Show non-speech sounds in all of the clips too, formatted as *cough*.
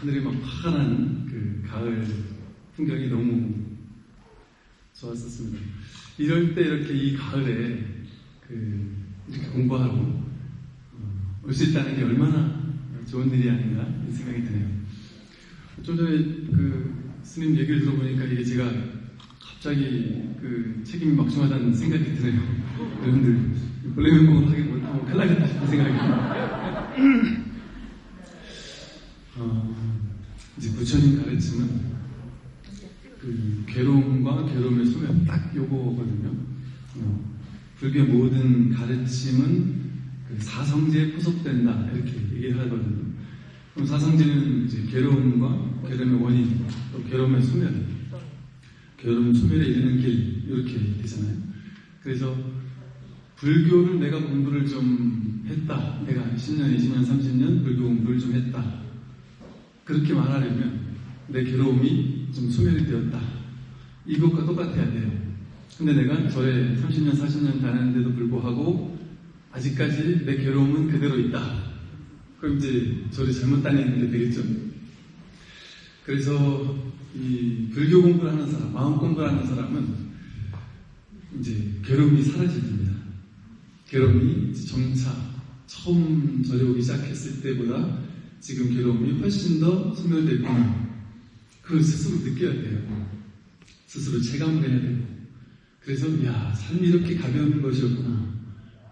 하늘이 막 파란 그 가을 풍경이 너무 좋았었습니다. 이럴 때 이렇게 이 가을에 그 이렇게 공부하러 어, 올수 있다는 게 얼마나 좋은 일이 아닌가 이 생각이 드네요. 좀 전에 그 스님 얘기를 들어보니까 이게 제가 갑자기 그 책임이 막중하다는 생각이 드네요. *laughs* 여러분들 본래 연봉을 하게 못하고 나겠다 싶은 생각이 *laughs* 어, 이제 부처님 가르침은 그 괴로움과 괴로움의 소멸 딱 요거거든요. 어, 불교의 모든 가르침은 그 사성제에 포섭된다 이렇게 얘기를 하거든요. 그럼 사성제는 이제 괴로움과 괴로움의 원인, 또 괴로움의 소멸, 괴로움 소멸에 이르는 길 이렇게 되잖아요. 그래서 불교를 내가 공부를 좀 했다. 내가 10년, 20년, 30년 불교 공부를 좀 했다. 그렇게 말하려면 내 괴로움이 좀 소멸이 되었다. 이것과 똑같아야 돼요. 근데 내가 절에 30년, 40년 다녔는데도 불구하고 아직까지 내 괴로움은 그대로 있다. 그럼 이제 절에 잘못 다니는데 되겠죠? 그래서 이 불교 공부를 하는 사람, 마음 공부를 하는 사람은 이제 괴로움이 사라집니다. 괴로움이 점차 처음 절에 오기 시작했을 때보다 지금 괴로움이 훨씬 더 소멸됐구나. 그걸 스스로 느껴야 돼요. 스스로 체감을 해야 돼요. 그래서, 야, 삶이 이렇게 가벼운 것이었구나.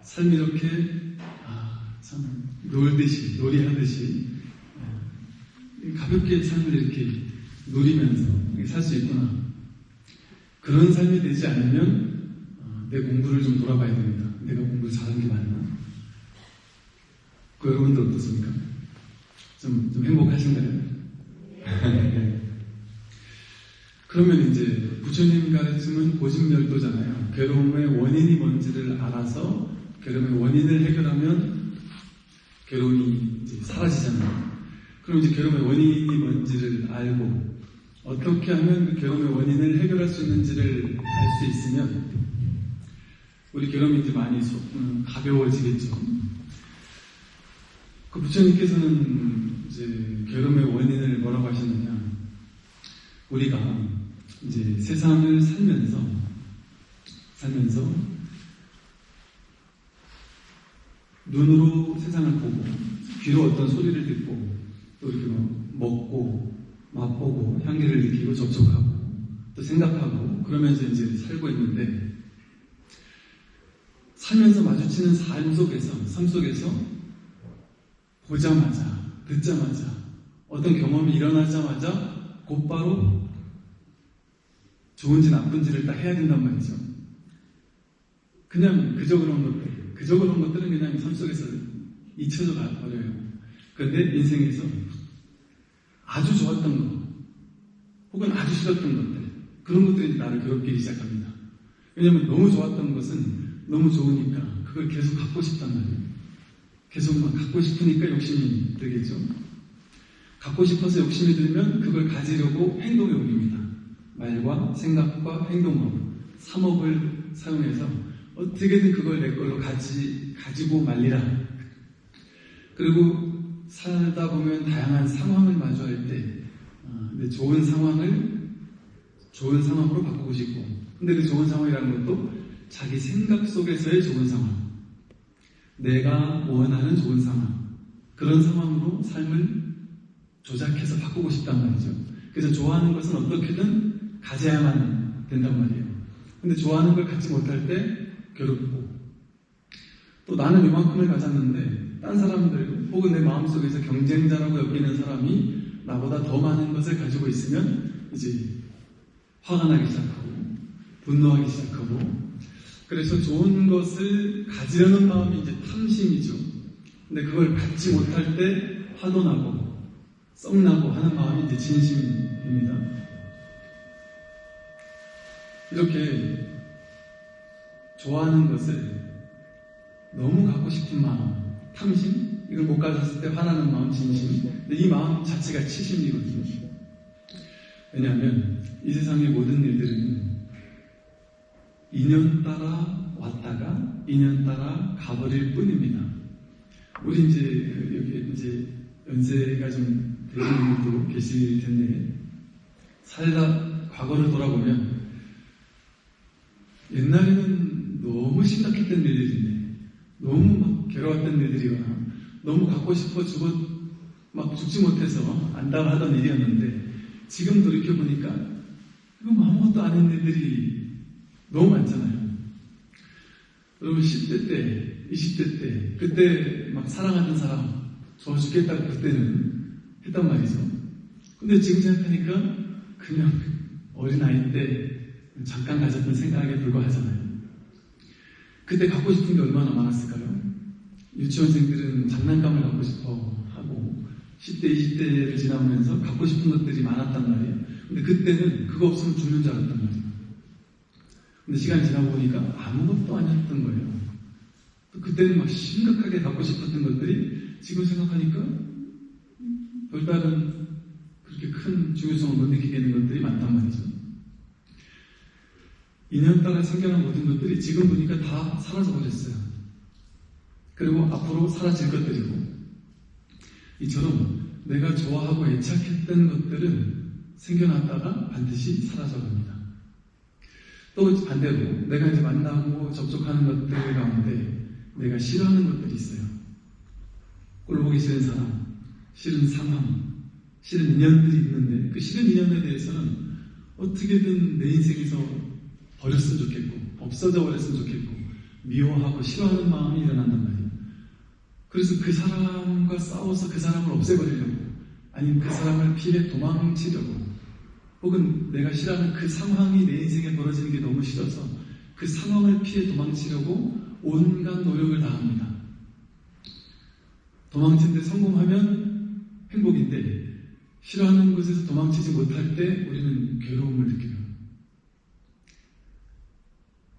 삶이 이렇게, 아, 참, 놀듯이, 놀이하듯이, 가볍게 삶을 이렇게 누리면서 살 수 있구나. 그런 삶이 되지 않으면, 어, 내 공부를 좀 돌아봐야 됩니다. 내가 공부를 잘한 게 맞나? 그 여러분들 어떻습니까? 좀, 좀 행복하신가요? 네. *laughs* 그러면 이제 부처님 가르침은 고집멸도잖아요. 괴로움의 원인이 뭔지를 알아서 괴로움의 원인을 해결하면 괴로움이 이제 사라지잖아요. 그럼 이제 괴로움의 원인이 뭔지를 알고 어떻게 하면 그 괴로움의 원인을 해결할 수 있는지를 알 수 있으면 우리 괴로움이 이제 많이 소, 음, 가벼워지겠죠. 그 부처님께서는 이제 괴로움의 원인을 뭐라고 하셨느냐. 우리가 이제 세상을 살면서, 살면서, 눈으로 세상을 보고, 귀로 어떤 소리를 듣고, 또 이렇게 뭐 먹고, 맛보고, 향기를 느끼고, 접촉하고, 또 생각하고, 그러면서 이제 살고 있는데, 살면서 마주치는 삶 속에서, 삶 속에서 보자마자, 듣자마자, 어떤 경험이 일어나자마자 곧바로 좋은지 나쁜지를 딱 해야 된단 말이죠. 그냥 그저 그런 것들, 그저 그런 것들은 그냥 삶 속에서 잊혀져 버려요. 그런데 인생에서 아주 좋았던 것, 혹은 아주 싫었던 것들, 그런 것들이 나를 괴롭히기 시작합니다. 왜냐하면 너무 좋았던 것은 너무 좋으니까 그걸 계속 갖고 싶단 말이에요. 계속 막 갖고 싶으니까 욕심이 들겠죠. 갖고 싶어서 욕심이 들면 그걸 가지려고 행동에 옮깁니다. 말과 생각과 행동으로 3억을 사용해서 어떻게든 그걸 내 걸로 가지, 가지고 말리라. 그리고 살다 보면 다양한 상황을 마주할 때, 어, 좋은 상황을 좋은 상황으로 바꾸고 싶고, 근데 그 좋은 상황이라는 것도 자기 생각 속에서의 좋은 상황. 내가 원하는 좋은 상황. 그런 상황으로 삶을 조작해서 바꾸고 싶단 말이죠. 그래서 좋아하는 것은 어떻게든 가져야만 된단 말이에요. 근데 좋아하는 걸 갖지 못할 때 괴롭고, 또 나는 이만큼을 가졌는데, 딴 사람들, 혹은 내 마음속에서 경쟁자라고 여기는 사람이 나보다 더 많은 것을 가지고 있으면, 이제 화가 나기 시작하고, 분노하기 시작하고, 그래서 좋은 것을 가지려는 마음이 이제 탐심이죠. 근데 그걸 갖지 못할 때 화도 나고 썩나고 하는 마음이 이제 진심입니다. 이렇게 좋아하는 것을 너무 갖고 싶은 마음, 탐심, 이걸 못 가졌을 때 화나는 마음, 진심. 근데 이 마음 자체가 치심이거든요. 왜냐하면 이 세상의 모든 일들은 인연 따라 왔다가 인연 따라 가버릴 뿐입니다. 우리 이제 여기 이제 연세가 좀 되시는 분도 계실 텐데 살다 과거를 돌아보면 옛날에는 너무 심각했던 일들인데 너무 막 괴로웠던 일들이거나 너무 갖고 싶어 죽어 막 죽지 못해서 안달하던 일이었는데 지금 돌이켜 보니까 이거 아무것도 아닌 일들이 너무 많잖아요. 여러분 10대 때, 20대 때 그때 막 사랑하는 사람 좋아 죽겠다고 그때는 했단 말이죠. 근데 지금 생각하니까 그냥 어린 아이 때 잠깐 가졌던 생각에 불과하잖아요. 그때 갖고 싶은 게 얼마나 많았을까요? 유치원생들은 장난감을 갖고 싶어 하고 10대, 20대를 지나면서 갖고 싶은 것들이 많았단 말이에요. 근데 그때는 그거 없으면 죽는 줄 알았단 말이에요. 근데 시간이 지나고 보니까 아무것도 아니었던 거예요. 또 그때는 막 심각하게 갖고 싶었던 것들이 지금 생각하니까 별다른 그렇게 큰 중요성을 못 느끼게 되는 것들이 많단 말이죠. 인연 따라 생겨난 모든 것들이 지금 보니까 다 사라져버렸어요. 그리고 앞으로 사라질 것들이고, 이처럼 내가 좋아하고 애착했던 것들은 생겨났다가 반드시 사라져갑니다. 또 반대로 내가 이제 만나고 접촉하는 것들 가운데 내가 싫어하는 것들이 있어요. 꼴보기 싫은 사람, 싫은 상황, 싫은 인연들이 있는데 그 싫은 인연에 대해서는 어떻게든 내 인생에서 버렸으면 좋겠고 없어져 버렸으면 좋겠고 미워하고 싫어하는 마음이 일어난단 말이에요. 그래서 그 사람과 싸워서 그 사람을 없애버리려고 아니면 그 사람을 피해 도망치려고 혹은 내가 싫어하는 그 상황이 내 인생에 벌어지는 게 너무 싫어서 그 상황을 피해 도망치려고 온갖 노력을 다합니다. 도망치는데 성공하면 행복인데 싫어하는 곳에서 도망치지 못할 때 우리는 괴로움을 느껴요.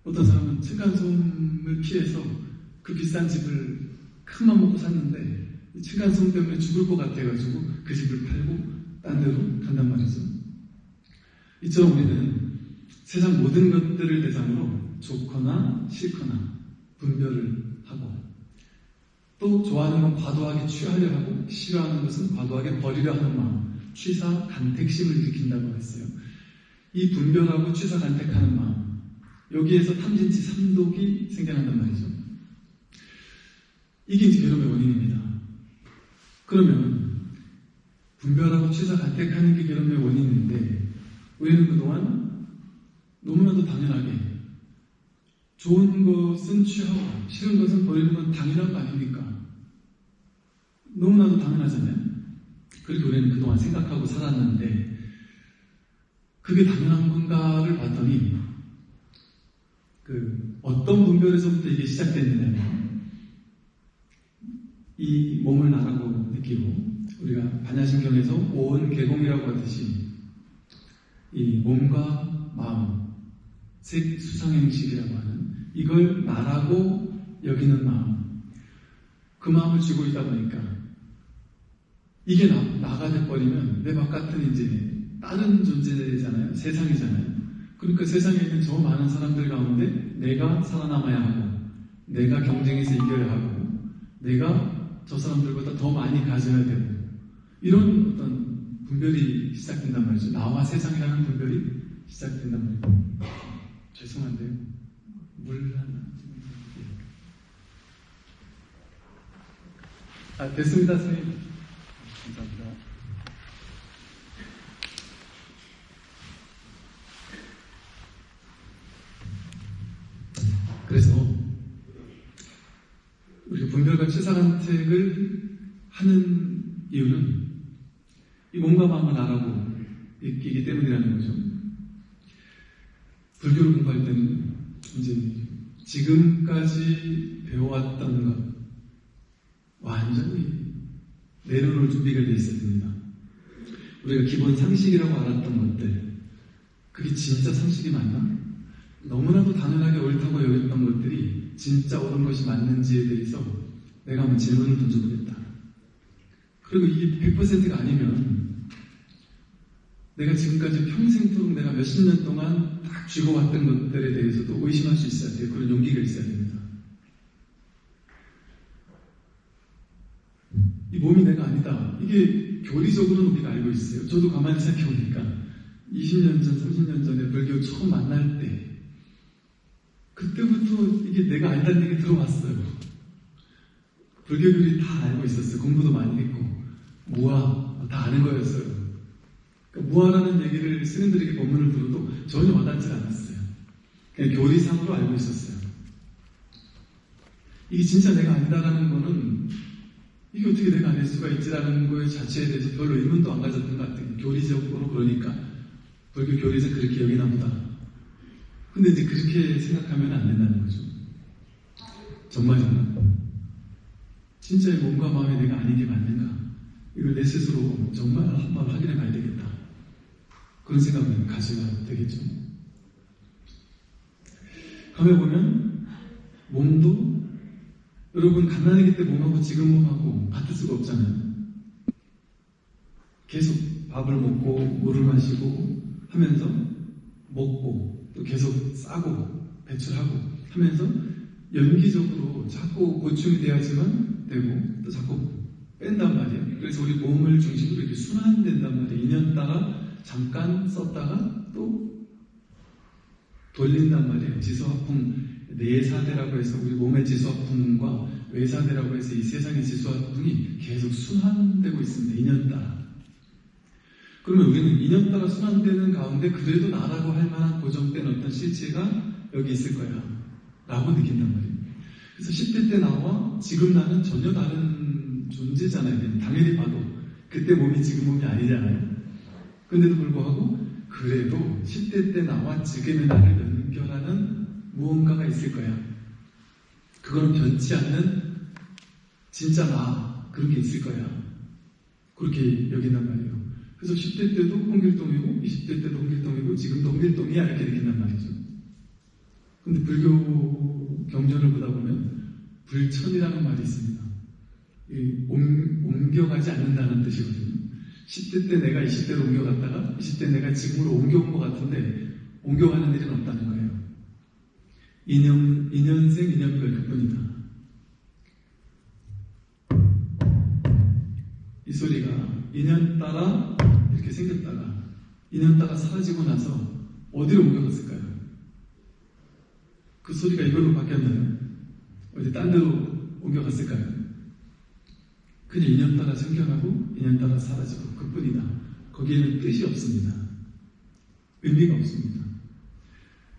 어떤 사람은 층간소음을 피해서 그 비싼 집을 큰 맘 먹고 샀는데 층간소음 때문에 죽을 것 같아가지고 그 집을 팔고 딴 데로 간단 말이죠. 이처럼 우리는 세상 모든 것들을 대상으로 좋거나 싫거나 분별을 하고 또 좋아하는 건 과도하게 취하려 하고 싫어하는 것은 과도하게 버리려 하는 마음 취사 간택심을 일으킨다고 했어요. 이 분별하고 취사 간택하는 마음 여기에서 탐진치 삼독이 생겨난단 말이죠. 이게 이제 괴로움의 원인입니다. 그러면 분별하고 취사 간택하는 게 괴로움의 원인인데 우리는 그동안 너무나도 당연하게 좋은 것은 취하고 싫은 것은 버리는 건 당연한 거 아닙니까? 너무나도 당연하잖아요. 그렇게 우리는 그동안 생각하고 살았는데 그게 당연한 건가를 봤더니 그 어떤 분별에서부터 이게 시작됐느냐면 이 몸을 나라고 느끼고 우리가 반야신경에서 온 개공이라고 하듯이 이 몸과 마음 색 수상행식이라고 하는 이걸 나라고 여기는 마음. 그 마음을 쥐고 있다 보니까 이게 나, 나가 돼버리면 내 바깥은 이제 다른 존재잖아요. 세상이잖아요. 그러니까 세상에 있는 저 많은 사람들 가운데 내가 살아남아야 하고 내가 경쟁에서 이겨야 하고 내가 저 사람들보다 더 많이 가져야 되고 이런 어떤 분별이 시작된단 말이죠. 나와 세상이라는 분별이 시작된단 말이에요. 죄송한데요. 물 하나. 아, 됐습니다, 선생님. 감사합니다. 그래서 우리가 분별과 취사간택을 하는 이유는 이 몸과 마음을 알아고 있기 때문이라는 거죠. 불교를 공부할 때는 이제 지금까지 배워왔던 것 완전히 내려놓을 준비가 되어 있어야 됩니다. 우리가 기본 상식이라고 알았던 것들 그게 진짜 상식이 맞나? 너무나도 당연하게 옳다고 여겼던 것들이 진짜 옳은 것이 맞는지에 대해서 내가 한번 질문을 던져보겠다. 그리고 이게 100%가 아니면 내가 지금까지 평생토록 내가 몇십 년 동안 딱 쥐고 왔던 것들에 대해서도 의심할 수 있어야 돼요. 그런 용기가 있어야 됩니다. 이 몸이 내가 아니다. 이게 교리적으로는 우리가 알고 있어요. 저도 가만히 생각해보니까 20년 전, 30년 전에 불교 처음 만날 때 그때부터 이게 내가 알다는 얘기 들어왔어요. 불교들이 다 알고 있었어요. 공부도 많이 했고 무아 다 아는 거였어요. 그러니까 무아라는 얘기를 스님들에게 법문을 들어도 전혀 와닿지 않았어요. 그냥 교리상으로 알고 있었어요. 이게 진짜 내가 아니다라는 거는 이게 어떻게 내가 아닐 수가 있지라는 거에 자체에 대해서 별로 의문도 안 가졌던 것 같아요. 교리적으로 그러니까 불교 교리에서 그렇게 여기나 보다. 근데 이제 그렇게 생각하면 안 된다는 거죠. 정말 정말. 진짜의 몸과 마음이 내가 아닌 게 맞는가? 이걸 내 스스로 정말 한번 확인해 봐야 되겠다. 그런 생각을 가져야 되겠죠. 가만 보면 몸도 여러분 갓난아기 때 몸하고 지금 몸하고 같을 수가 없잖아요. 계속 밥을 먹고 물을 마시고 하면서 먹고 또 계속 싸고 배출하고 하면서 연기적으로 자꾸 보충이 돼야지만 되고 또 자꾸 뺀단 말이에요. 그래서 우리 몸을 중심으로 이렇게 순환된단 말이에요. 2년 따라 잠깐 썼다가 또 돌린단 말이에요. 지수화풍 내사대라고 해서 우리 몸의 지수화풍과 외사대라고 해서 이 세상의 지수화풍이 계속 순환되고 있습니다. 2년 따라. 그러면 우리는 2년 따라 순환되는 가운데 그래도 나라고 할 만한 고정된 어떤 실체가 여기 있을 거야. 라고 느낀단 말이에요. 그래서 10대 때 나와 지금 나는 전혀 다른 존재잖아요. 당연히 봐도. 그때 몸이 지금 몸이 아니잖아요. 근데도 불구하고 그래도 10대 때 나와 지금의 나를 연결하는 무언가가 있을 거야. 그건 변치 않는 진짜 나 그런 게 있을 거야. 그렇게 여긴단 말이에요. 그래서 10대 때도 홍길동이고 20대 때도 홍길동이고 지금도 홍길동이야 이렇게 느낀단 말이죠. 근데 불교 경전을 보다 보면 불천이라는 말이 있습니다. 옮, 옮겨가지 않는다는 뜻이거든요. 10대 때 내가 20대로 옮겨갔다가 20대 내가 지금으로 옮겨온 것 같은데 옮겨가는 일은 없다는 거예요. 2년, 2년생 2년별 그뿐이다. 이 소리가 2년 따라 이렇게 생겼다가 2년 따라 사라지고 나서 어디로 옮겨갔을까요? 그 소리가 이걸로 바뀌었나요? 어디 딴 데로 옮겨갔을까요? 그냥 2년 따라 생겨나고 2년 따라 사라지고 그뿐이다. 거기에는 뜻이 없습니다. 의미가 없습니다.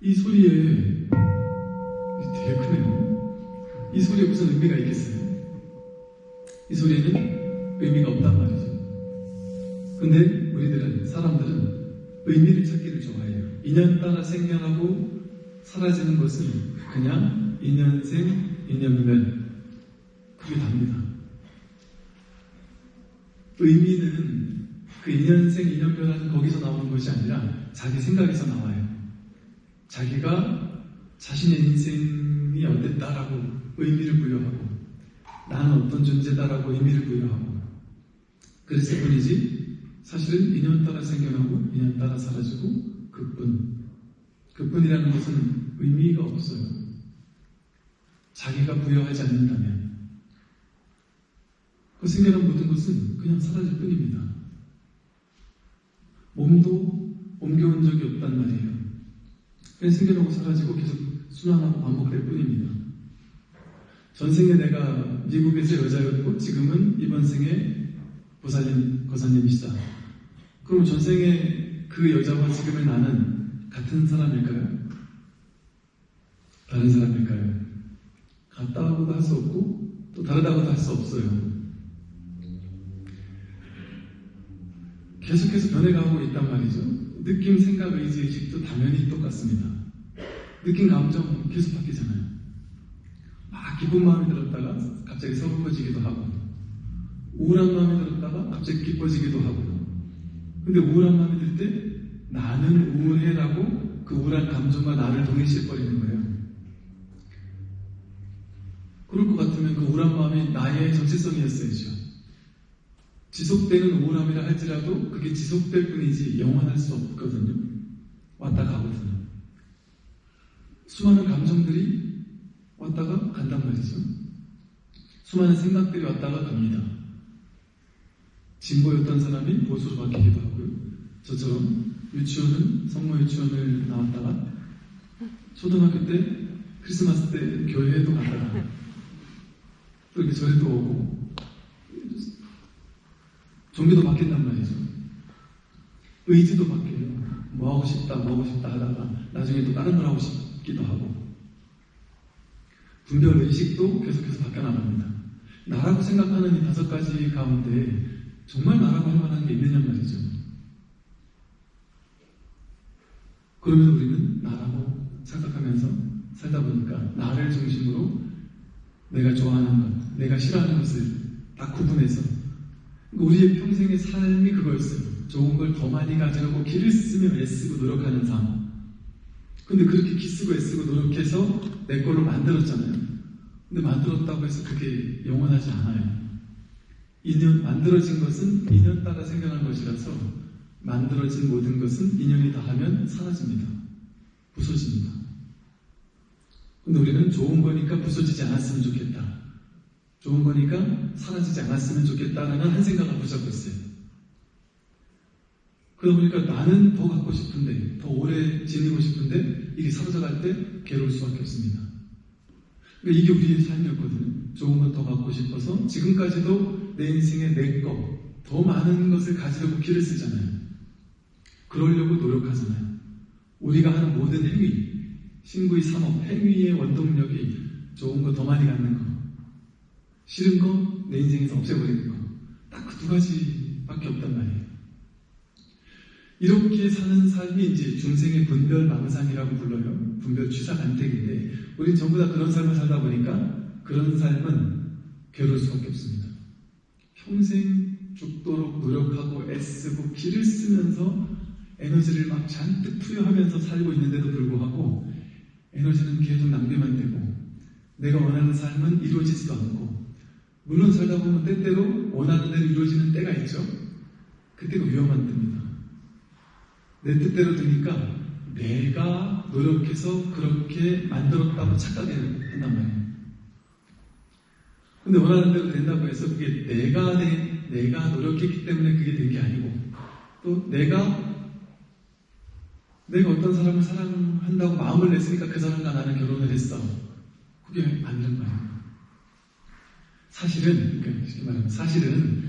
이 소리에 되게 크네요. 이 소리에 무슨 의미가 있겠어요? 이 소리에는 의미가 없단 말이죠. 근데 우리들은 사람들은 의미를 찾기를 좋아해요. 2년 따라 생겨나고 사라지는 것은 그냥 2년생, 2년면 그게 답니다. 의미는 그 2년생, 2년별하는 거기서 나오는 것이 아니라 자기 생각에서 나와요. 자기가 자신의 인생이 어땠다라고 의미를 부여하고 나는 어떤 존재다라고 의미를 부여하고 그랬을 뿐이지 사실은 2년 따라 생겨나고 2년 따라 사라지고 그뿐 그뿐이라는 것은 의미가 없어요. 자기가 부여하지 않는다면 그 생겨난 모든 것은 그냥 사라질 뿐입니다. 몸도 옮겨온 적이 없단 말이에요. 그냥 생겨나고 사라지고 계속 순환하고 반복될 뿐입니다. 전생에 내가 미국에서 여자였고 지금은 이번 생에 보살님, 거사님이시다. 그럼 전생에 그 여자와 지금의 나는 같은 사람일까요? 다른 사람일까요? 같다고도 할 수 없고 또 다르다고도 할 수 없어요. 계속해서 변해가고 있단 말이죠. 느낌, 생각, 의지, 의식도 당연히 똑같습니다. 느낌, 감정 계속 바뀌잖아요. 막 기쁜 마음이 들었다가 갑자기 서글퍼지기도 하고, 우울한 마음이 들었다가 갑자기 기뻐지기도 하고, 근데 우울한 마음이 들 때 나는 우울해라고 그 우울한 감정과 나를 동일시해버리는 거예요. 그럴 것 같으면 그 우울한 마음이 나의 정체성이었어야죠. 지속되는 우울함이라 할지라도 그게 지속될 뿐이지 영원할 수 없거든요. 왔다 가거든요. 수많은 감정들이 왔다가 간단 말이죠. 수많은 생각들이 왔다가 갑니다. 진보였던 사람이 보수로 바뀌기도 하고요. 저처럼 유치원은 성모 유치원을 나왔다가 초등학교 때 크리스마스 때 교회에도 갔다가 또 이렇게 절에도 오고 종교도 바뀐단 말이죠. 의지도 바뀌어요. 뭐 하고 싶다, 뭐 하고 싶다 하다가 나중에 또 다른 걸 하고 싶기도 하고 분별 의식도 계속해서 바뀌어 나갑니다. 나라고 생각하는 이 다섯 가지 가운데 정말 나라고 할 만한 게 있느냐 말이죠. 그러면 우리는 나라고 생각하면서 살다 보니까 나를 중심으로 내가 좋아하는 것, 내가 싫어하는 것을 딱 구분해서 우리의 평생의 삶이 그거였어요. 좋은 걸 더 많이 가져가고 기를 쓰며 애쓰고 노력하는 삶. 근데 그렇게 기쓰고 애쓰고 노력해서 내 걸로 만들었잖아요. 근데 만들었다고 해서 그게 영원하지 않아요. 인연, 만들어진 것은 인연 따라 생겨난 것이라서 만들어진 모든 것은 인연이 다 하면 사라집니다. 부서집니다. 근데 우리는 좋은 거니까 부서지지 않았으면 좋겠다. 좋은 거니까 사라지지 않았으면 좋겠다라는 한 생각을 붙잡고 있어요. 그러다 보니까 나는 더 갖고 싶은데, 더 오래 지니고 싶은데, 이게 사라져갈 때 괴로울 수밖에 없습니다. 그러니까 이게 우리의 삶이었거든요. 좋은 건 더 갖고 싶어서 지금까지도 내 인생에 내 거, 더 많은 것을 가지려고 길을 쓰잖아요. 그러려고 노력하잖아요. 우리가 하는 모든 행위, 신구의 산업, 행위의 원동력이 좋은 거 더 많이 갖는 거, 싫은 거 내 인생에서 없애버리는 거, 딱 그 두 가지밖에 없단 말이에요. 이렇게 사는 삶이 이제 중생의 분별 망상이라고 불러요. 분별 취사 간택인데, 우린 전부 다 그런 삶을 살다 보니까 그런 삶은 괴로울 수밖에 없습니다. 평생 죽도록 노력하고 애쓰고 기를 쓰면서 에너지를 막 잔뜩 투여하면서 살고 있는데도 불구하고 에너지는 계속 낭비만 되고 내가 원하는 삶은 이루어지지도 않고 물론 살다 보면 때때로 원하는 대로 이루어지는 때가 있죠. 그때가 위험한 때입니다. 내 뜻대로 되니까 내가 노력해서 그렇게 만들었다고 착각한단 말이에요. 근데 원하는 대로 된다고 해서 그게 내가 내, 내가 노력했기 때문에 그게 된 게 아니고 또 내가 내가 어떤 사람을 사랑한다고 마음을 냈으니까 그 사람과 나는 결혼을 했어. 그게 맞는 거예요. 사실은, 그러니까 쉽게 말하면 사실은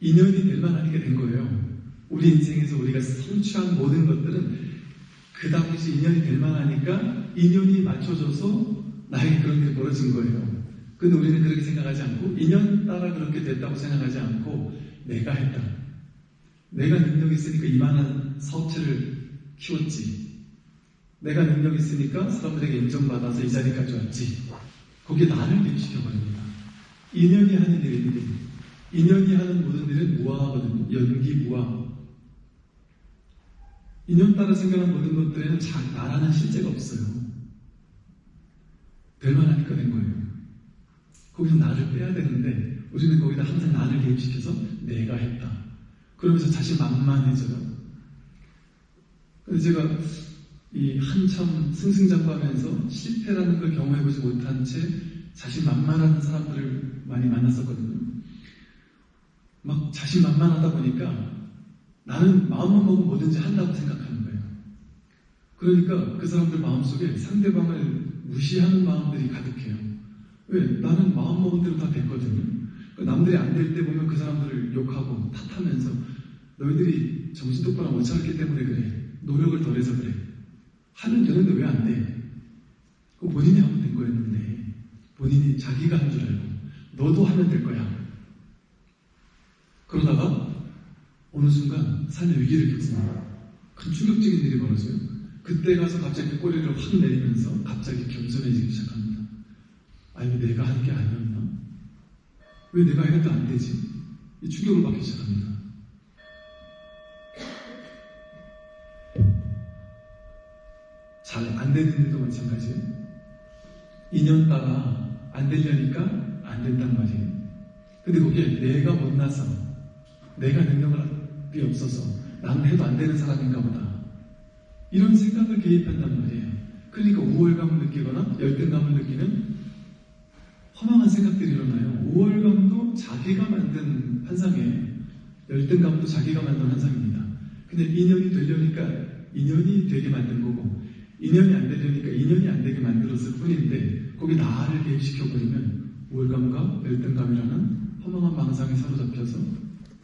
인연이 될 만하니까 된 거예요. 우리 인생에서 우리가 성취한 모든 것들은 그 당시 인연이 될 만하니까 인연이 맞춰져서 나에게 그런 일이 벌어진 거예요. 근데 우리는 그렇게 생각하지 않고 인연 따라 그렇게 됐다고 생각하지 않고 내가 했다. 내가 능력 있으니까 이만한 사업체를 키웠지. 내가 능력 있으니까 사람들에게 인정받아서 이 자리까지 왔지. 거기에 나를 대입시켜버립니다. 인연이 하는 일인데, 인연이 하는 모든 일은 무화하거든요. 연기 무화. 인연 따라 생겨난 모든 것들에는 자, 나라는 실제가 없어요. 될 만하니까 된 거예요. 거기서 나를 빼야 되는데, 우리는 거기다 항상 나를 개입시켜서 내가 했다. 그러면서 자신 만만해져요. 그래서 제가 이 한참 승승장구하면서 실패라는 걸 경험해보지 못한 채 자신 만만한 사람들을 많이 만났었거든요. 막 자신 만만하다 보니까 나는 마음만 먹으면 뭐든지 한다고 생각하는 거예요. 그러니까 그 사람들 마음속에 상대방을 무시하는 마음들이 가득해요. 왜? 나는 마음 먹은 대로 다 됐거든요. 남들이 안 될 때 보면 그 사람들을 욕하고 탓하면서 너희들이 정신 똑바로 못 차렸기 때문에 그래. 노력을 덜해서 그래. 하면 되는데 왜 안 돼? 그 본인이 하면 된 거였는데 본인이 자기가 한 줄 알고 너도 하면 될 거야. 그러다가 어느 순간 삶의 위기를 겪습니다. 큰 충격적인 일이 벌어져요. 그때 가서 갑자기 꼬리를 확 내리면서 갑자기 겸손해지기 시작합니다. 아, 이거 내가 한 게 아니었나? 왜 내가 해도 안 되지? 이 충격을 받기 시작합니다. 잘 안 되는 일도 마찬가지예요. 인연 따라 안 되려니까 안 된단 말이에요. 근데 그게 내가 못나서 내가 능력이 없어서 나는 해도 안 되는 사람인가 보다. 이런 생각을 개입한단 말이에요. 그러니까 우월감을 느끼거나 열등감을 느끼는 허망한 생각들이 일어나요. 우월감도 자기가 만든 환상이에요. 열등감도 자기가 만든 환상입니다. 근데 인연이 되려니까 인연이 되게 만든 거고 인연이 안 되려니까 인연이 안 되게 만들었을 뿐인데 거기 나를 개입시켜버리면 우월감과 열등감이라는 허망한 망상에 사로잡혀서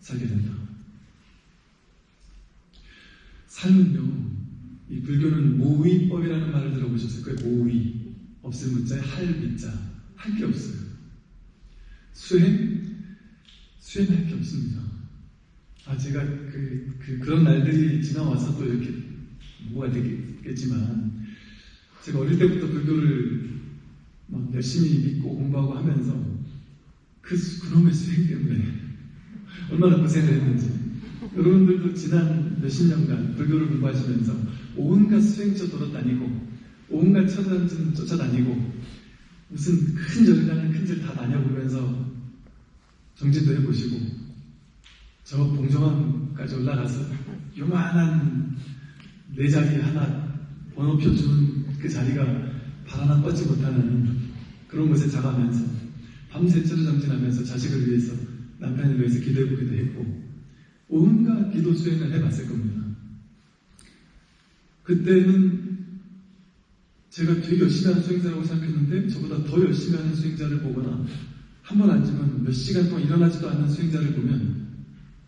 살게 된다. 삶은요, 이 불교는 모의법이라는 말을 들어보셨을 거예요. 모의. 없을 문자에 할 밑자. 할 게 없어요. 수행? 수행할 게 없습니다. 아, 제가 그, 그, 그런 날들이 지나와서 또 이렇게 뭐가 되겠지만, 제가 어릴 때부터 불교를 막 열심히 믿고 공부하고 하면서 그, 수- 그놈의 수행 때문에 *laughs* 얼마나 고생을 했는지. 여러분들도 지난 몇십 년간 불교를 공부하시면서 온갖 수행처 돌아다니고 온갖 처단진 쫓아다니고 무슨 큰 절을 가는 큰 절 다 다녀보면서 정진도 해보시고 저 봉정암까지 올라가서 요만한 내 자리 하나 번호표 주는 그 자리가 발 하나 뻗지 못하는 그런 곳에 자가면서 밤새 철을 정진하면서 자식을 위해서 남편을 위해서 기도해보기도 했고 온갖 기도 수행을 해봤을 겁니다. 그때는 제가 되게 열심히 하는 수행자라고 생각했는데 저보다 더 열심히 하는 수행자를 보거나 한 번 앉으면 몇 시간 동안 일어나지도 않는 수행자를 보면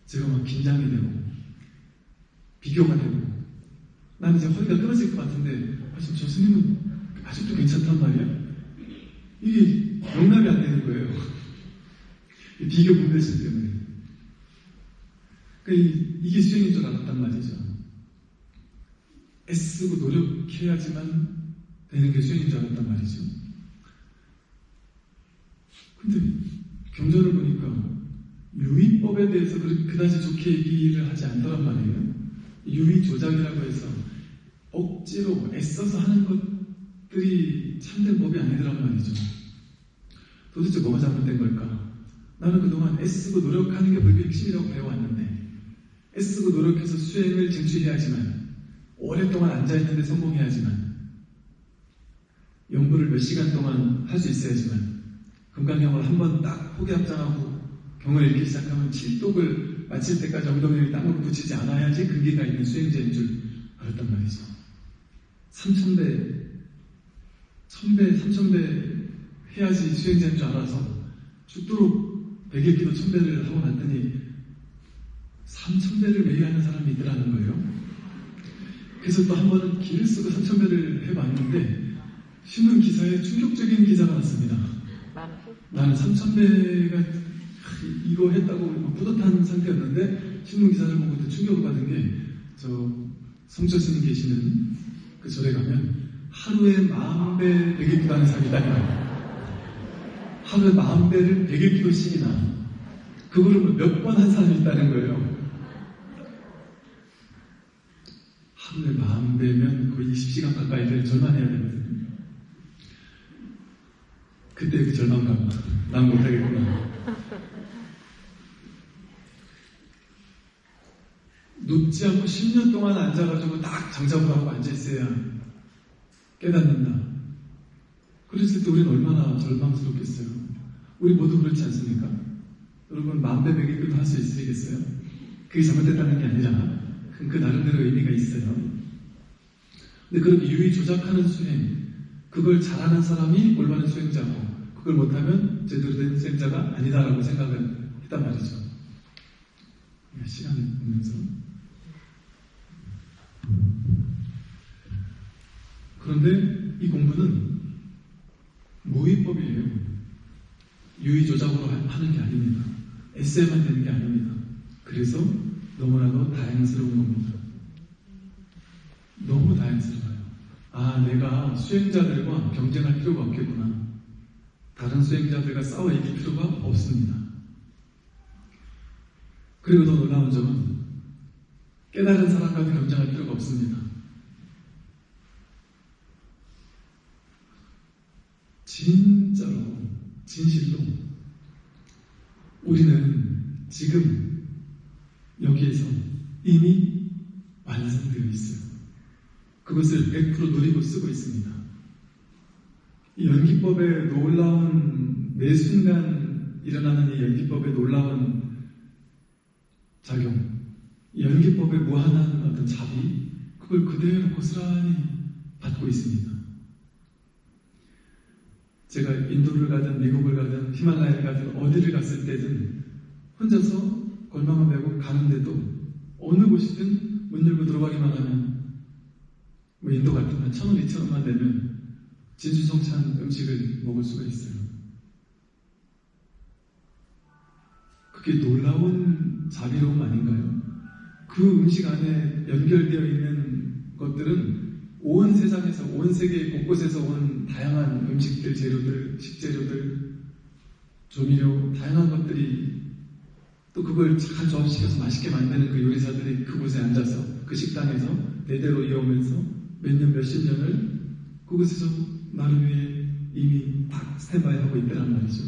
제가 막 긴장이 되고 비교가 되고 나는 이제 허리가 끊어질 것 같은데 아, 지금 저 스님은 아직도 괜찮단 말이야? 이게 용납이 안 되는 거예요. *laughs* 이 비교 분별심 때문에. 그러니까 이- 이게 수행인 줄 알았단 말이죠. 애쓰고 노력해야지만 되는 게 수행인 줄 알았단 말이죠. 근데 경전을 보니까 유의법에 대해서 그- 그다지 좋게 얘기를 하지 않더란 말이에요. 유의 조작이라고 해서 억지로 애써서 하는 것들이 참된 법이 아니더란 말이죠. 도대체 뭐가 잘못된 걸까? 나는 그동안 애쓰고 노력하는 게 불교 핵심이라고 배워왔는데 애쓰고 노력해서 수행을 쟁취해야지만 오랫동안 앉아있는데 성공해야지만 연구를 몇 시간 동안 할 수 있어야지만 금강경을 한 번 딱 포기 합장하고 경을 읽기 시작하면 칠독을 마칠 때까지 엉덩이를 땅으로 붙이지 않아야지 근기가 있는 수행자인 줄 알았단 말이죠. 3천배, 1000배, 3000배 해야지 수행자인 줄 알아서 죽도록 100일 기도 1000배를 하고 났더니 3000배를 매일 하는 사람이 있더라는 거예요. 그래서 또 한 번은 길을 쓰고 3000배를 해봤는데 신문 기사에 충격적인 기사가 났습니다. 나는 3,000배가 이거 했다고 막 뿌듯한 상태였는데 신문 기사를 보고 또 충격을 받은 게 저 성철 스님 계시는 그 절에 가면 하루에 마흔 배 백일 기도 하는 사람이 있다니까요. 하루에 마흔 배를 백일 기도씩이나 그거를 몇 번 한 사람이 있다는 거예요. 하루에 마흔 배면 거의 20시간 가까이를 절만해야 되거든요. 그때 그 절망감, 난 못하겠구나. 눕지 않고 10년 동안 앉아가지고 딱 장작을 하고 앉아있어야 깨닫는다. 그랬을 때 우리는 얼마나 절망스럽겠어요. 우리 모두 그렇지 않습니까? 여러분, 만배백일교도 할 수 있으시겠어요? 그게 잘못됐다는 게 아니라, 그, 그 나름대로 의미가 있어요. 근데 그렇게 유의 조작하는 수행, 그걸 잘하는 사람이 올바른 수행자고, 그걸 못하면 제대로 된 수행자가 아니다라고 생각을 했단 말이죠. 시간을 보면서. 그런데 이 공부는 모의법이에요. 유의 조작으로 하는 게 아닙니다. 에세만 되는 게 아닙니다. 그래서 너무나도 다양스러운 겁니다. 너무 다양스러워요. 아, 내가 수행자들과 경쟁할 필요가 없겠구나. 다른 수행자들과 싸워 이길 필요가 없습니다. 그리고 더 놀라운 점은 깨달은 사람과 경쟁할 필요가 없습니다. 진짜로, 진실로 우리는 지금 여기에서 이미 완성되어 있어요. 그것을 100% 누리고 쓰고 있습니다. 이 연기법의 놀라운 매 순간 일어나는 이 연기법의 놀라운 작용, 이 연기법의 무한한 어떤 자비, 그걸 그대로 고스란히 받고 있습니다. 제가 인도를 가든 미국을 가든 히말라야를 가든 어디를 갔을 때든 혼자서 골망을 메고 가는데도 어느 곳이든 문 열고 들어가기만 하면 뭐 인도 같으면 천 원, 이천 원만 내면 진수성찬 음식을 먹을 수가 있어요. 그게 놀라운 자비로움 아닌가요? 그 음식 안에 연결되어 있는 것들은 온 세상에서, 온 세계 곳곳에서 온 다양한 음식들, 재료들, 식재료들, 조미료, 다양한 것들이 또 그걸 잘 조합시켜서 맛있게 만드는 그 요리사들이 그곳에 앉아서 그 식당에서 대대로 이어오면서 몇 년, 몇십 년을 그곳에서 나를 위해 이미 딱 스탠바이 하고 있다는 말이죠.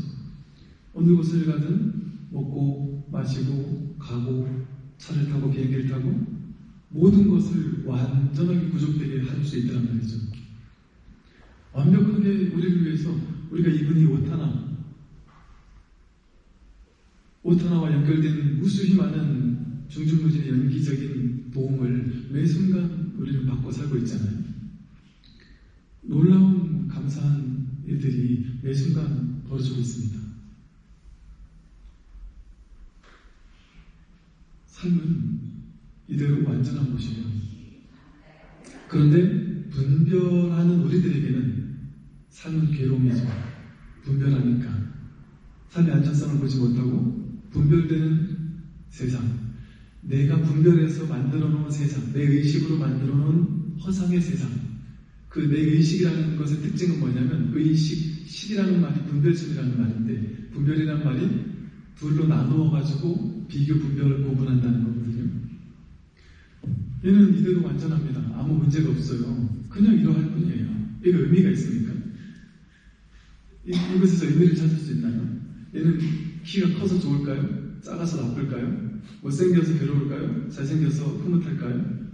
어느 곳을 가든 먹고 마시고 가고 차를 타고 비행기를 타고 모든 것을 완전하게 구족되게 할 수 있다는 말이죠. 완벽하게 우리를 위해서 우리가 입은 이옷 하나 옷 하나와 연결된 무수히 많은 중중무진의 연기적인 도움을 매 순간 우리는 받고 살고 있잖아요. 놀라운 감사한 일들이 매 순간 벌어지고 있습니다. 삶은 이대로 완전한 것이에요. 그런데 분별하는 우리들에게는 삶은 괴로움이죠. 분별하니까. 삶의 안전성을 보지 못하고 분별되는 세상. 내가 분별해서 만들어 놓은 세상. 내 의식으로 만들어 놓은 허상의 세상. 그 내 의식이라는 것의 특징은 뭐냐면 의식, 식이라는 말이 분별심이라는 말인데 분별이라는 말이 둘로 나누어 가지고 비교 분별을 구분한다는 거거든요. 얘는 이대로 완전합니다. 아무 문제가 없어요. 그냥 이러할 뿐이에요. 이거 의미가 있습니까? 이, 이것에서 의미를 찾을 수 있나요? 얘는 키가 커서 좋을까요? 작아서 나쁠까요? 못생겨서 괴로울까요? 잘생겨서 흐뭇할까요?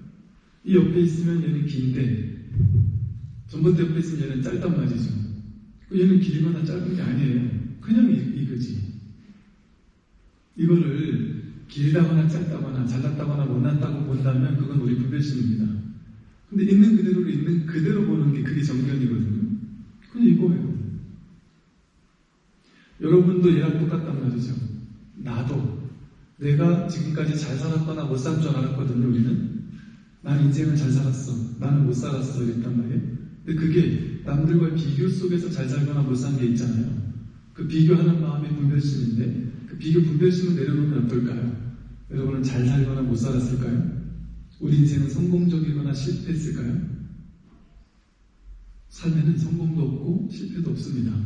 이 옆에 있으면 얘는 긴데 전봇대 옆에 있으면 얘는 짧단 말이죠. 얘는 길거나 짧은 게 아니에요. 그냥 이, 이거지. 이거를 길다거나 짧다거나 잘났다거나 못났다고 본다면 그건 우리 분별심입니다. 근데 있는 그대로 있는 그대로 보는 게 그게 정견이거든요. 그냥 이거예요. 여러분도 얘랑 똑같단 말이죠. 나도 내가 지금까지 잘 살았거나 못 산 줄 알았거든요. 우리는 난 인생을 잘 살았어. 나는 못 살았어. 이랬단 말이에요. 근데 그게 남들과 비교 속에서 잘 살거나 못 산 게 있잖아요. 그 비교하는 마음의 분별심인데 그 비교 분별심을 내려놓으면 어떨까요? 여러분은 잘 살거나 못 살았을까요? 우리 인생은 성공적이거나 실패했을까요? 삶에는 성공도 없고 실패도 없습니다.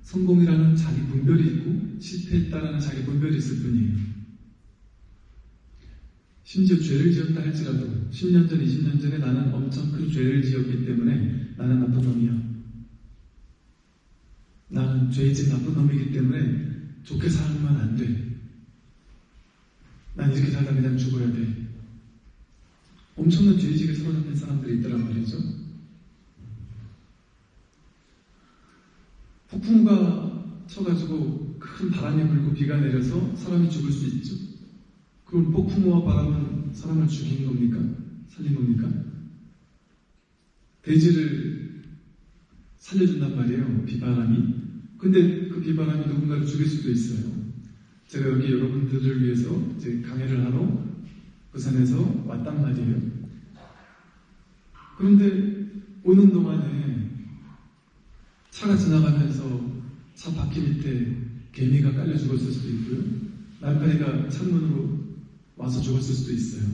성공이라는 자기 분별이 있고 실패했다라는 자기 분별이 있을 뿐이에요. 심지어 죄를 지었다 할지라도 10년 전, 20년 전에 나는 엄청 큰 죄를 지었기 때문에 나는 나쁜 놈이야. 나는 죄진 나쁜 놈이기 때문에 좋게 살면 안 돼. 난 이렇게 살다 그냥 죽어야 돼. 엄청난 죄의식에 사로잡힌 사람들이 있더란 말이죠. 폭풍우가 쳐가지고 큰 바람이 불고 비가 내려서 사람이 죽을 수 있죠. 그럼 폭풍우와 바람은 사람을 죽인 겁니까? 살린 겁니까? 대지를 살려준단 말이에요. 비바람이. 근데 그 비바람이 누군가를 죽일 수도 있어요. 제가 여기 여러분들을 위해서 강의를 하러 부산에서 왔단 말이에요. 그런데 오는 동안에 차가 지나가면서 차 바퀴 밑에 개미가 깔려 죽었을 수도 있고요. 날파리가 창문으로 와서 죽었을 수도 있어요.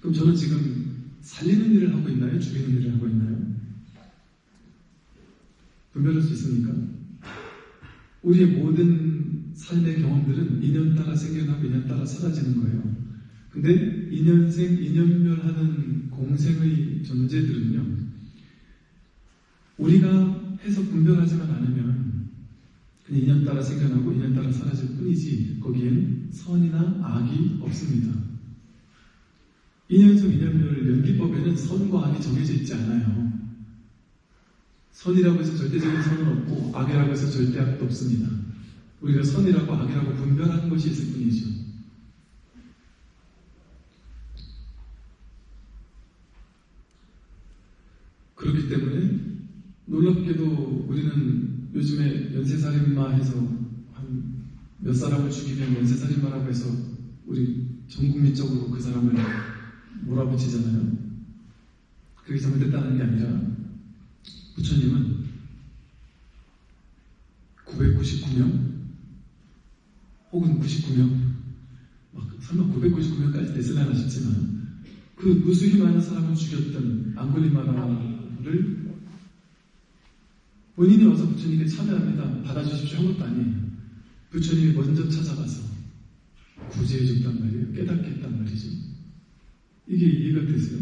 그럼 저는 지금 살리는 일을 하고 있나요? 죽이는 일을 하고 있나요? 분별할 수 있습니까? 우리의 모든 삶의 경험들은 인연 따라 생겨나고 인연 따라 사라지는 거예요. 근데 인연생, 인연멸하는 공생의 존재들은요, 우리가 해서 분별하지만 않으면 그냥 인연 따라 생겨나고 인연 따라 사라질 뿐이지 거기엔 선이나 악이 없습니다. 인연성 인연별 연기법에는 선과 악이 정해져 있지 않아요. 선이라고 해서 절대적인 선은 없고 악이라고 해서 절대 악도 없습니다. 우리가 선이라고 악이라고 분별하는 것이 있을 뿐이죠. 그렇기 때문에 놀랍게도 우리는 요즘에 연쇄살인마 해서 한 몇 사람을 죽이면 연쇄살인마라고 해서 우리 전 국민적으로 그 사람을 몰아붙이잖아요. 그게 잘못됐다는 게 아니라 부처님은 999명 혹은 99명 막 설마 999명까지 됐으려나 싶지만 그 무수히 많은 사람을 죽였던 앙골리마라를 본인이 와서 부처님께 참여합니다. 받아주십시오 한 것도 아니에요. 부처님이 먼저 찾아가서 구제해 줬단 말이에요. 깨닫게 했단 말이죠. 이게 이해가 되세요?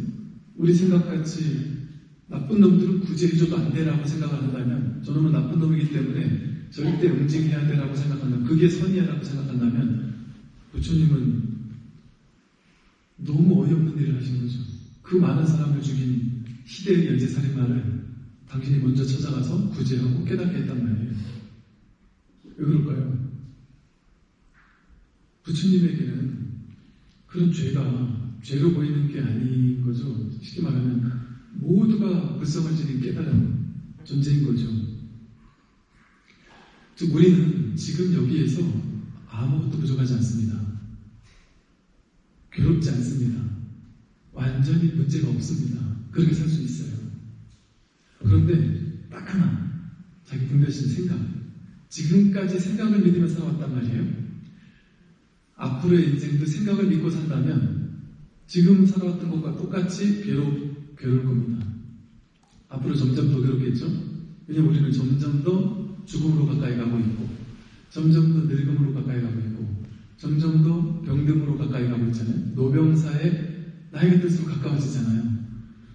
우리 생각같이 나쁜 놈들은 구제해줘도 안 돼라고 생각을 한다면 저놈은 나쁜 놈이기 때문에 절대 응징해야 돼라고 생각한다면 그게 선이야라고 생각한다면 부처님은 너무 어이없는 일을 하신 거죠. 그 많은 사람을 죽인 시대의 연쇄살인마를 당신이 먼저 찾아가서 구제하고 깨닫게 했단 말이에요. 왜 그럴까요? 부처님에게는 그런 죄가 죄로 보이는 게 아닌 거죠. 쉽게 말하면 모두가 불성을 지닌 깨달은 존재인 거죠. 즉 우리는 지금 여기에서 아무것도 부족하지 않습니다. 괴롭지 않습니다. 완전히 문제가 없습니다. 그렇게 살 수 있어요. 그런데 딱 하나 자기 분별심 생각 지금까지 생각을 믿으며 살아왔단 말이에요. 앞으로의 인생도 생각을 믿고 산다면 지금 살아왔던 것과 똑같이 괴로, 괴로울 겁니다. 앞으로 점점 더 괴롭겠죠? 왜냐면 우리는 점점 더 죽음으로 가까이 가고 있고, 점점 더 늙음으로 가까이 가고 있고, 점점 더 병듦으로 가까이 가고 있잖아요. 노병사의 나이가 들수록 가까워지잖아요.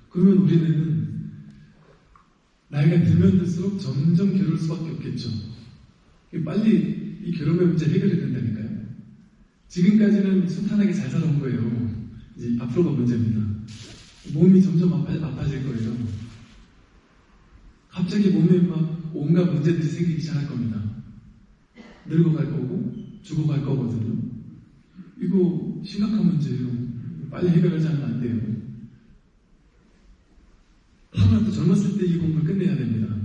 그러면 우리는 나이가 들면 들수록 점점 괴로울 수밖에 없겠죠. 빨리 이 괴로움의 문제 해결해야 된다니까요. 지금까지는 순탄하게 잘 살아온 거예요. 이제 앞으로가 문제입니다. 몸이 점점 아파, 아파 질 거예요. 갑자기 몸에 막 온갖 문제들이 생기기 시작할 겁니다. 늙어갈 거고 죽어갈 거거든요. 이거 심각한 문제예요. 빨리 해결하지 않으면 안 돼요. 하루라도 젊었을 때 이 공부를 끝내야 됩니다.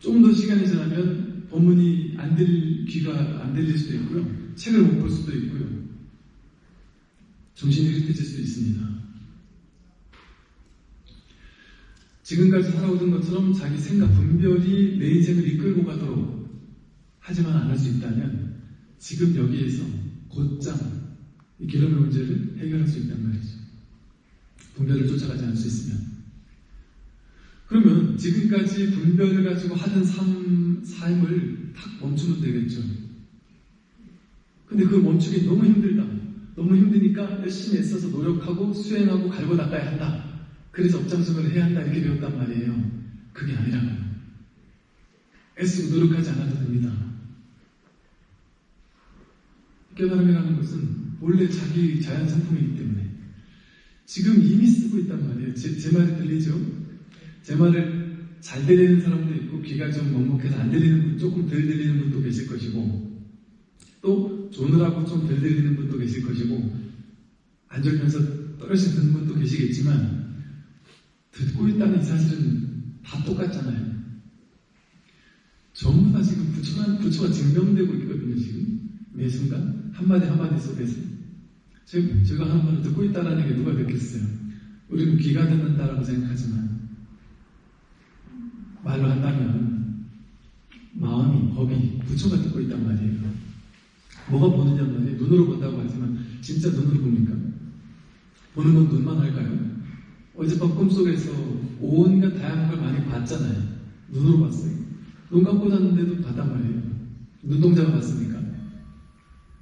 좀 더 시간이 지나면 법문이 안 들, 귀가 안 들릴 수도 있고요. 책을 못 볼 수도 있고요. 정신이 흐릿해질 수도 있습니다. 지금까지 살아오던 것처럼 자기 생각, 분별이 내 인생을 이끌고 가도록 하지만 안 할 수 있다면 지금 여기에서 곧장 이 괴로움의 문제를 해결할 수 있단 말이죠. 분별을 쫓아가지 않을 수 있으면. 그러면 지금까지 분별을 가지고 하던 삶, 삶을 탁 멈추면 되겠죠. 근데 그 멈추기 너무 힘들다. 너무 힘드니까 열심히 애써서 노력하고 수행하고 갈고 닦아야 한다. 그래서 업장수를 해야 한다. 이렇게 배웠단 말이에요. 그게 아니라고요. 애쓰고 노력하지 않아도 됩니다. 깨달음이라는 것은 원래 자기 자연 상품이기 때문에 지금 이미 쓰고 있단 말이에요. 제, 제 말이 들리죠? 제 말을 잘 들리는 사람도 있고 귀가 좀 먹먹해서 안 들리는 분, 조금 덜 들리는 분도 계실 것이고 또 조느라고 좀덜 들리는 분도 계실 것이고 떨어져 듣는 분도 계시겠지만 듣고 있다는 이 사실은 다 똑같잖아요. 전부 다 지금 부처만, 부처가 증명되고 있거든요, 지금. 매 순간. 한마디 한마디 속에서. 제가, 제가 하는 말을 듣고 있다는 게 누가 듣겠어요? 우리는 귀가 듣는다라고 생각하지만, 말로 한다면, 마음이, 법이 부처가 듣고 있단 말이에요. 뭐가 보느냐 말이에요. 눈으로 본다고 하지만, 진짜 눈으로 봅니까? 보는 건 눈만 할까요? 어젯밤 꿈속에서 온갖 다양한 걸 많이 봤잖아요. 눈으로 봤어요. 눈 감고 잤는데도 봤단 말이에요. 눈동자가 봤습니까?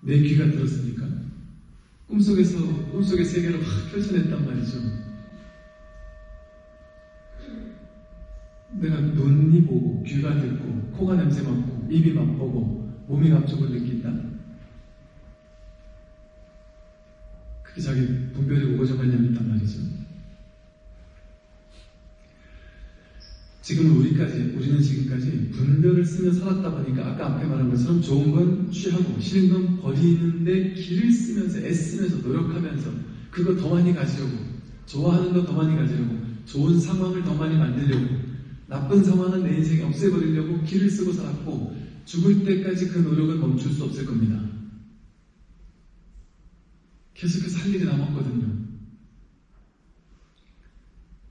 내 귀가 들었습니까? 꿈속에서, 꿈속의 세계를 확 펼쳐냈단 말이죠. 내가 눈이 보고, 귀가 듣고, 코가 냄새 맡고, 입이 맛보고, 몸이 감촉을 느낀다. 그게 자기 분별이 우거져가냐면 있단 말이죠. 지금 우리까지, 우리는 지금까지 분별을 쓰며 살았다 보니까 아까 앞에 말한 것처럼 좋은 건 취하고 싫은 건 버리는데 길을 쓰면서 애쓰면서 노력하면서 그거 더 많이 가지려고 좋아하는 거 더 많이 가지려고 좋은 상황을 더 많이 만들려고 나쁜 상황은 내 인생에 없애버리려고 길을 쓰고 살았고 죽을 때까지 그 노력을 멈출 수 없을 겁니다. 계속해서 할 일이 남았거든요.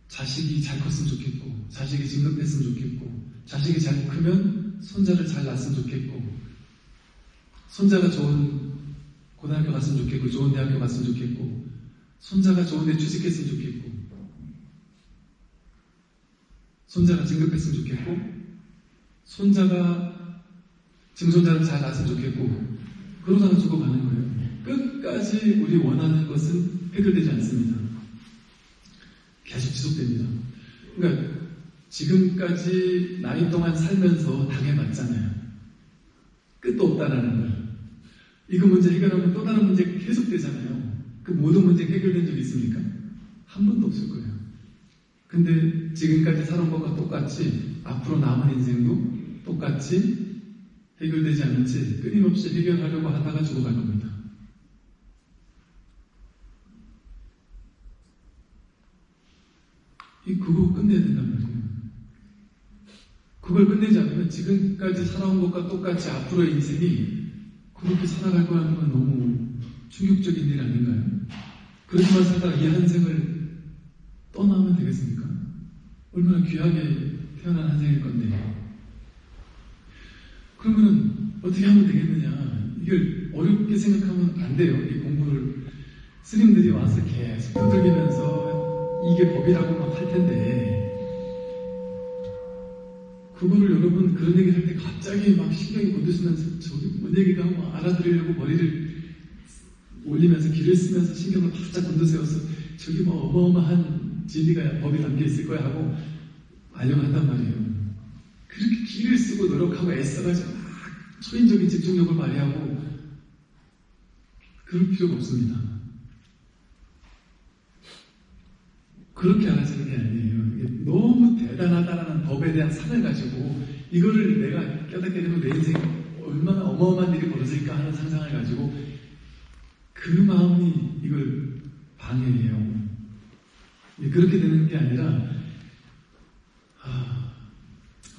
자식이 잘 컸으면 좋겠고, 자식이 진급했으면 좋겠고, 자식이 잘 크면 손자를 잘 낳았으면 좋겠고, 손자가 좋은 고등학교 갔으면 좋겠고, 좋은 대학교 갔으면 좋겠고, 손자가 좋은 데 취직했으면 좋겠고, 손자가 진급했으면 좋겠고, 손자가 증손자를 잘 낳았으면 좋겠고, 그러다가 죽어가는 거예요. 끝까지 우리 원하는 것은 해결되지 않습니다. 계속 지속됩니다. 그러니까 지금까지 나이 동안 살면서 당해봤잖아요. 끝도 없다라는 걸. 이거 문제 해결하면 또 다른 문제 계속 되잖아요. 그 모든 문제 해결된 적 있습니까? 한 번도 없을 거예요. 근데 지금까지 살아온 것과 똑같이 앞으로 남은 인생도 똑같이 해결되지 않은 채 끊임없이 해결하려고 하다가 죽어갈 겁니다. 이 그거 끝내야 된단 말이에요. 그걸 끝내지 않으면 지금까지 살아온 것과 똑같이 앞으로의 인생이 그렇게 살아갈 거라는 건 너무 충격적인 일 아닌가요? 그렇게만 살다가 이 한 생을 떠나면 되겠습니까? 얼마나 귀하게 태어난 한 생일 건데. 그러면은 어떻게 하면 되겠느냐? 이걸 어렵게 생각하면 안 돼요. 이 공부를 스님들이 와서 계속 두들기면서 이게 법이라고 막 할 텐데 그거를 여러분 그런 얘기 할때 갑자기 막 신경이 곤두시면서 저기 뭔 얘기가 뭐 알아들으려고 머리를 올리면서 길을 쓰면서 신경을 바짝 곤두세워서 저기 뭐 어마어마한 진리가 법이 담겨 있을 거야 하고 알려고 한단 말이에요. 그렇게 길을 쓰고 노력하고 애써가지고 막 초인적인 집중력을 발휘하고 그럴 필요가 없습니다. 그렇게 알아지는 게 아니에요. 너무 대단하다라는 법에 대한 산을 가지고 이거를 내가 깨닫게 되면 내 인생에 얼마나 어마어마한 일이 벌어질까 하는 상상을 가지고 그 마음이 이걸 방해해요. 그렇게 되는 게 아니라 아,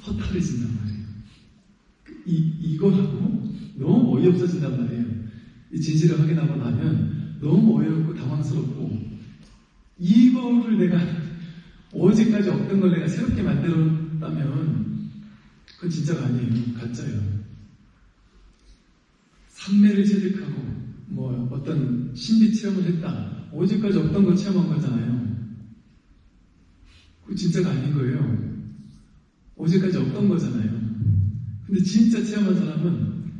허탈해진단 말이에요. 이, 이거하고 너무 어이없어진단 말이에요. 이 진실을 확인하고 나면 너무 어이없고 당황스럽고 이거를 내가 어제까지 없던 걸 내가 새롭게 만들었다면 그건 진짜가 아니에요. 가짜예요. 삼매를 체득하고 뭐 어떤 신비 체험을 했다. 어제까지 없던 걸 체험한 거잖아요. 그 진짜가 아닌 거예요. 어제까지 없던 거잖아요. 근데 진짜 체험한 사람은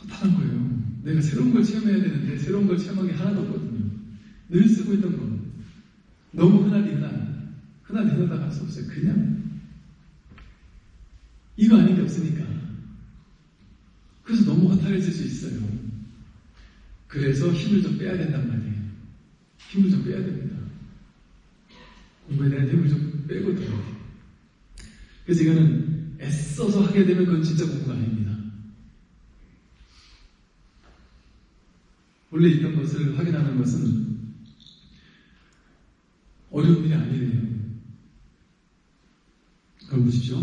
허탈한 거예요. 내가 새로운 걸 체험해야 되는데 새로운 걸 체험한 게 하나도 없거든요. 늘 쓰고 있던 거. 너무 흔한. 흔하디 흔하다 할수 없어요. 그냥 이거 아닌 게 없으니까. 그래서 너무 허탈해질 수 있어요. 그래서 힘을 좀 빼야 된단 말이에요. 힘을 좀 빼야 됩니다. 공부에 대한 힘을 좀 빼고 들어야 돼요. 그래서 이거는 애써서 하게 되면 그건 진짜 공부가 아닙니다. 원래 있던 것을 확인하는 것은 어려운 일이 아니래요. 그럼 보십시오.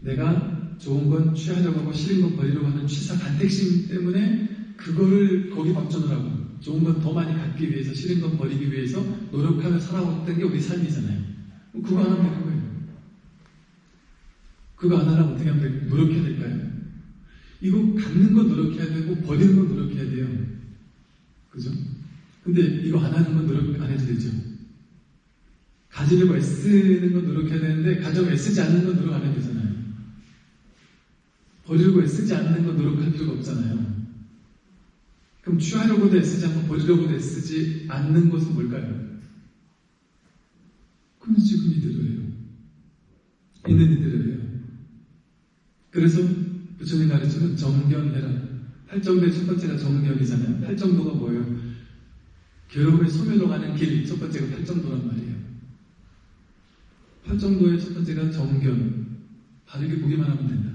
내가 좋은 건 취하려고 하고 싫은 건 버리려고 하는 취사 간택심 때문에 그거를 거기 박전을 하고 좋은 건 더 많이 갖기 위해서 싫은 건 버리기 위해서 노력하며 살아왔던 게 우리 삶이잖아요. 그거 안 하면 되는 거예요. 그거 안 하려면 어떻게 하면 될까요? 노력해야 될까요? 이거 갖는 건 노력해야 되고 버리는 건 노력해야 돼요. 그죠? 근데 이거 안 하는 건 노력 안 해도 되죠. 가지려고 애쓰는 건 노력해야 되는데 가져고 애쓰지 않는 건 노력 안 해도 되잖아요. 버리려고 애쓰지 않는 건 노력할 필요가 없잖아요. 그럼 취하려고도 애쓰지 않고 버리려고도 애쓰지 않는 것은 뭘까요? 그건 지금 이대로예요. 있는 이들이에요. 그래서 부처님 가르치는 정견해라. 팔정도의 첫 번째가 정견이잖아요. 팔정도가 뭐예요? 괴로움의 소멸로 가는 길, 첫 번째가 팔정도란 말이에요. 팔정도의 첫 번째가 정견. 바르게 보기만 하면 된다.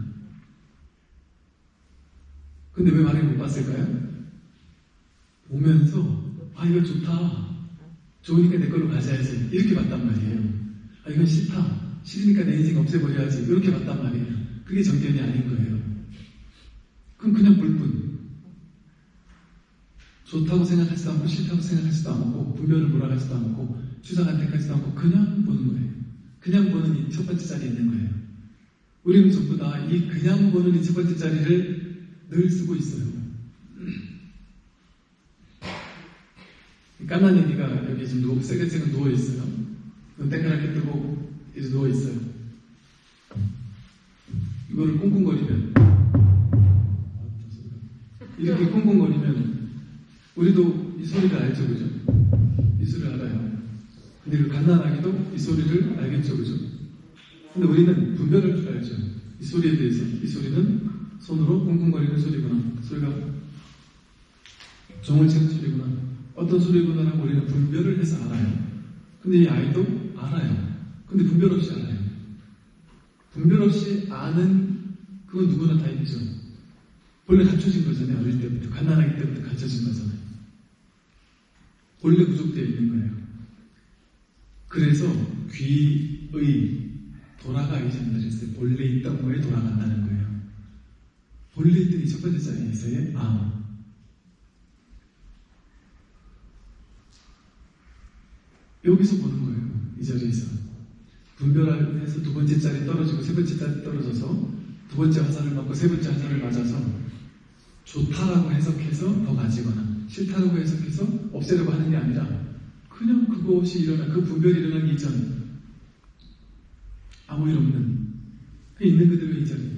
근데 왜 바르게 못 봤을까요? 보면서, 아, 이거 좋다. 좋으니까 내 걸로 가져야지. 이렇게 봤단 말이에요. 아, 이건 싫다. 싫으니까 내 인생 없애버려야지. 이렇게 봤단 말이에요. 그게 정견이 아닌 거예요. 그럼 그냥 볼 뿐. 좋다고 생각하지도 않고 싫다고 생각하지도 않고 분별을 몰아가지도 않고 주장한 때까지도 않고 그냥 보는 거예요. 그냥 보는 이 첫 번째 자리에 있는 거예요. 우리는 전부 다 이 그냥 보는 이 첫 번째 자리를 늘 쓰고 있어요. 애기가 여기 지금 누워, 세게세게 누워있어요. 눈 땡그랗게 뜨고 이제 누워있어요. 이거를 꽁꽁거리면 이렇게 꽁꽁거리면 우리도 이 소리를 알죠, 그죠? 이 소리를 알아요. 근데 그 갓난아기도 이 소리를 알겠죠, 그죠? 근데 우리는 분별할 줄 알죠. 이 소리에 대해서 이 소리는 손으로 꽁꽁거리는 소리구나. 소리가 종을 치는 소리구나. 어떤 소리구나라고 우리는 분별을 해서 알아요. 근데 이 아이도 알아요. 근데 분별 없이 알아요. 분별 없이 아는 그건 누구나 다 있죠. 원래 갖춰진 거잖아요. 어릴 때부터. 갓난아기 때부터 갖춰진 거잖아요. 원래 부족되어 있는 거예요. 그래서 귀의 돌아가기 전에 그랬어요. 본래 있던 거에 돌아간다는 거예요. 본래 있던 이 첫 번째 자리에서의 마음. 여기서 보는 거예요. 이 자리에서. 분별해서 두 번째 자리 떨어지고 세 번째 자리 떨어져서 두 번째 화살을 맞고 세 번째 화살을 맞아서 좋다라고 해석해서 더 가지거나 싫다라고 해석해서 없애려고 하는 게 아니라 그냥 그것이 일어나 그 분별이 일어나기 이전 아무 일 없는 그 있는 그대로 이 자리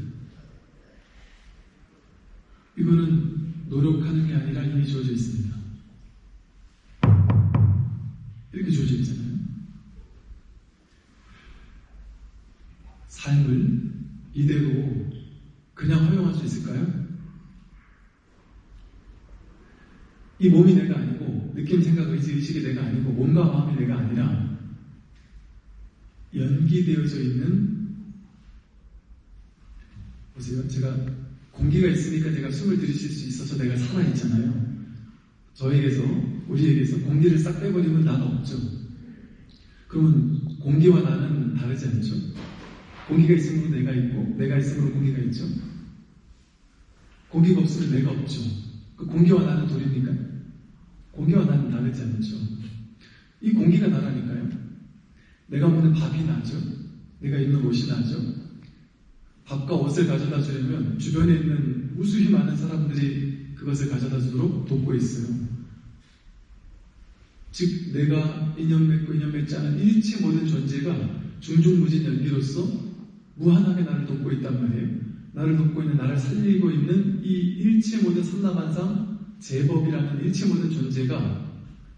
이거는 노력하는 게 아니라 이미 주어져 있습니다. 이렇게 주어져 있잖아요. 삶을 이대로 그냥 허용할 수 있을까요? 이 몸이 내가 아니고 느낌, 생각, 의지, 의식이 내가 아니고 몸과 마음이 내가 아니라 연기되어져 있는 보세요. 제가 공기가 있으니까 제가 숨을 들이쉴 수 있어서 내가 살아있잖아요. 저에게서 우리에게서 공기를 싹 빼버리면 나는 없죠. 그러면 공기와 나는 다르지 않죠? 공기가 있으므로 내가 있고 내가 있으므로 공기가 있죠. 공기가 없으면 내가 없죠. 그 공기와 나는 둘입니까? 공기와 나는 다르지 않죠. 이 공기가 나라니까요. 내가 먹는 밥이 나죠. 내가 입는 옷이 나죠. 밥과 옷을 가져다 주려면 주변에 있는 무수히 많은 사람들이 그것을 가져다 주도록 돕고 있어요. 즉, 내가 인연 맺고 인연 맺지 않은 일체 모든 존재가 중중무진 연기로서 무한하게 나를 돕고 있단 말이에요. 나를 돕고 있는, 나를 살리고 있는 이 일체 모든 삼라만상 제법이라는 일체 모든 존재가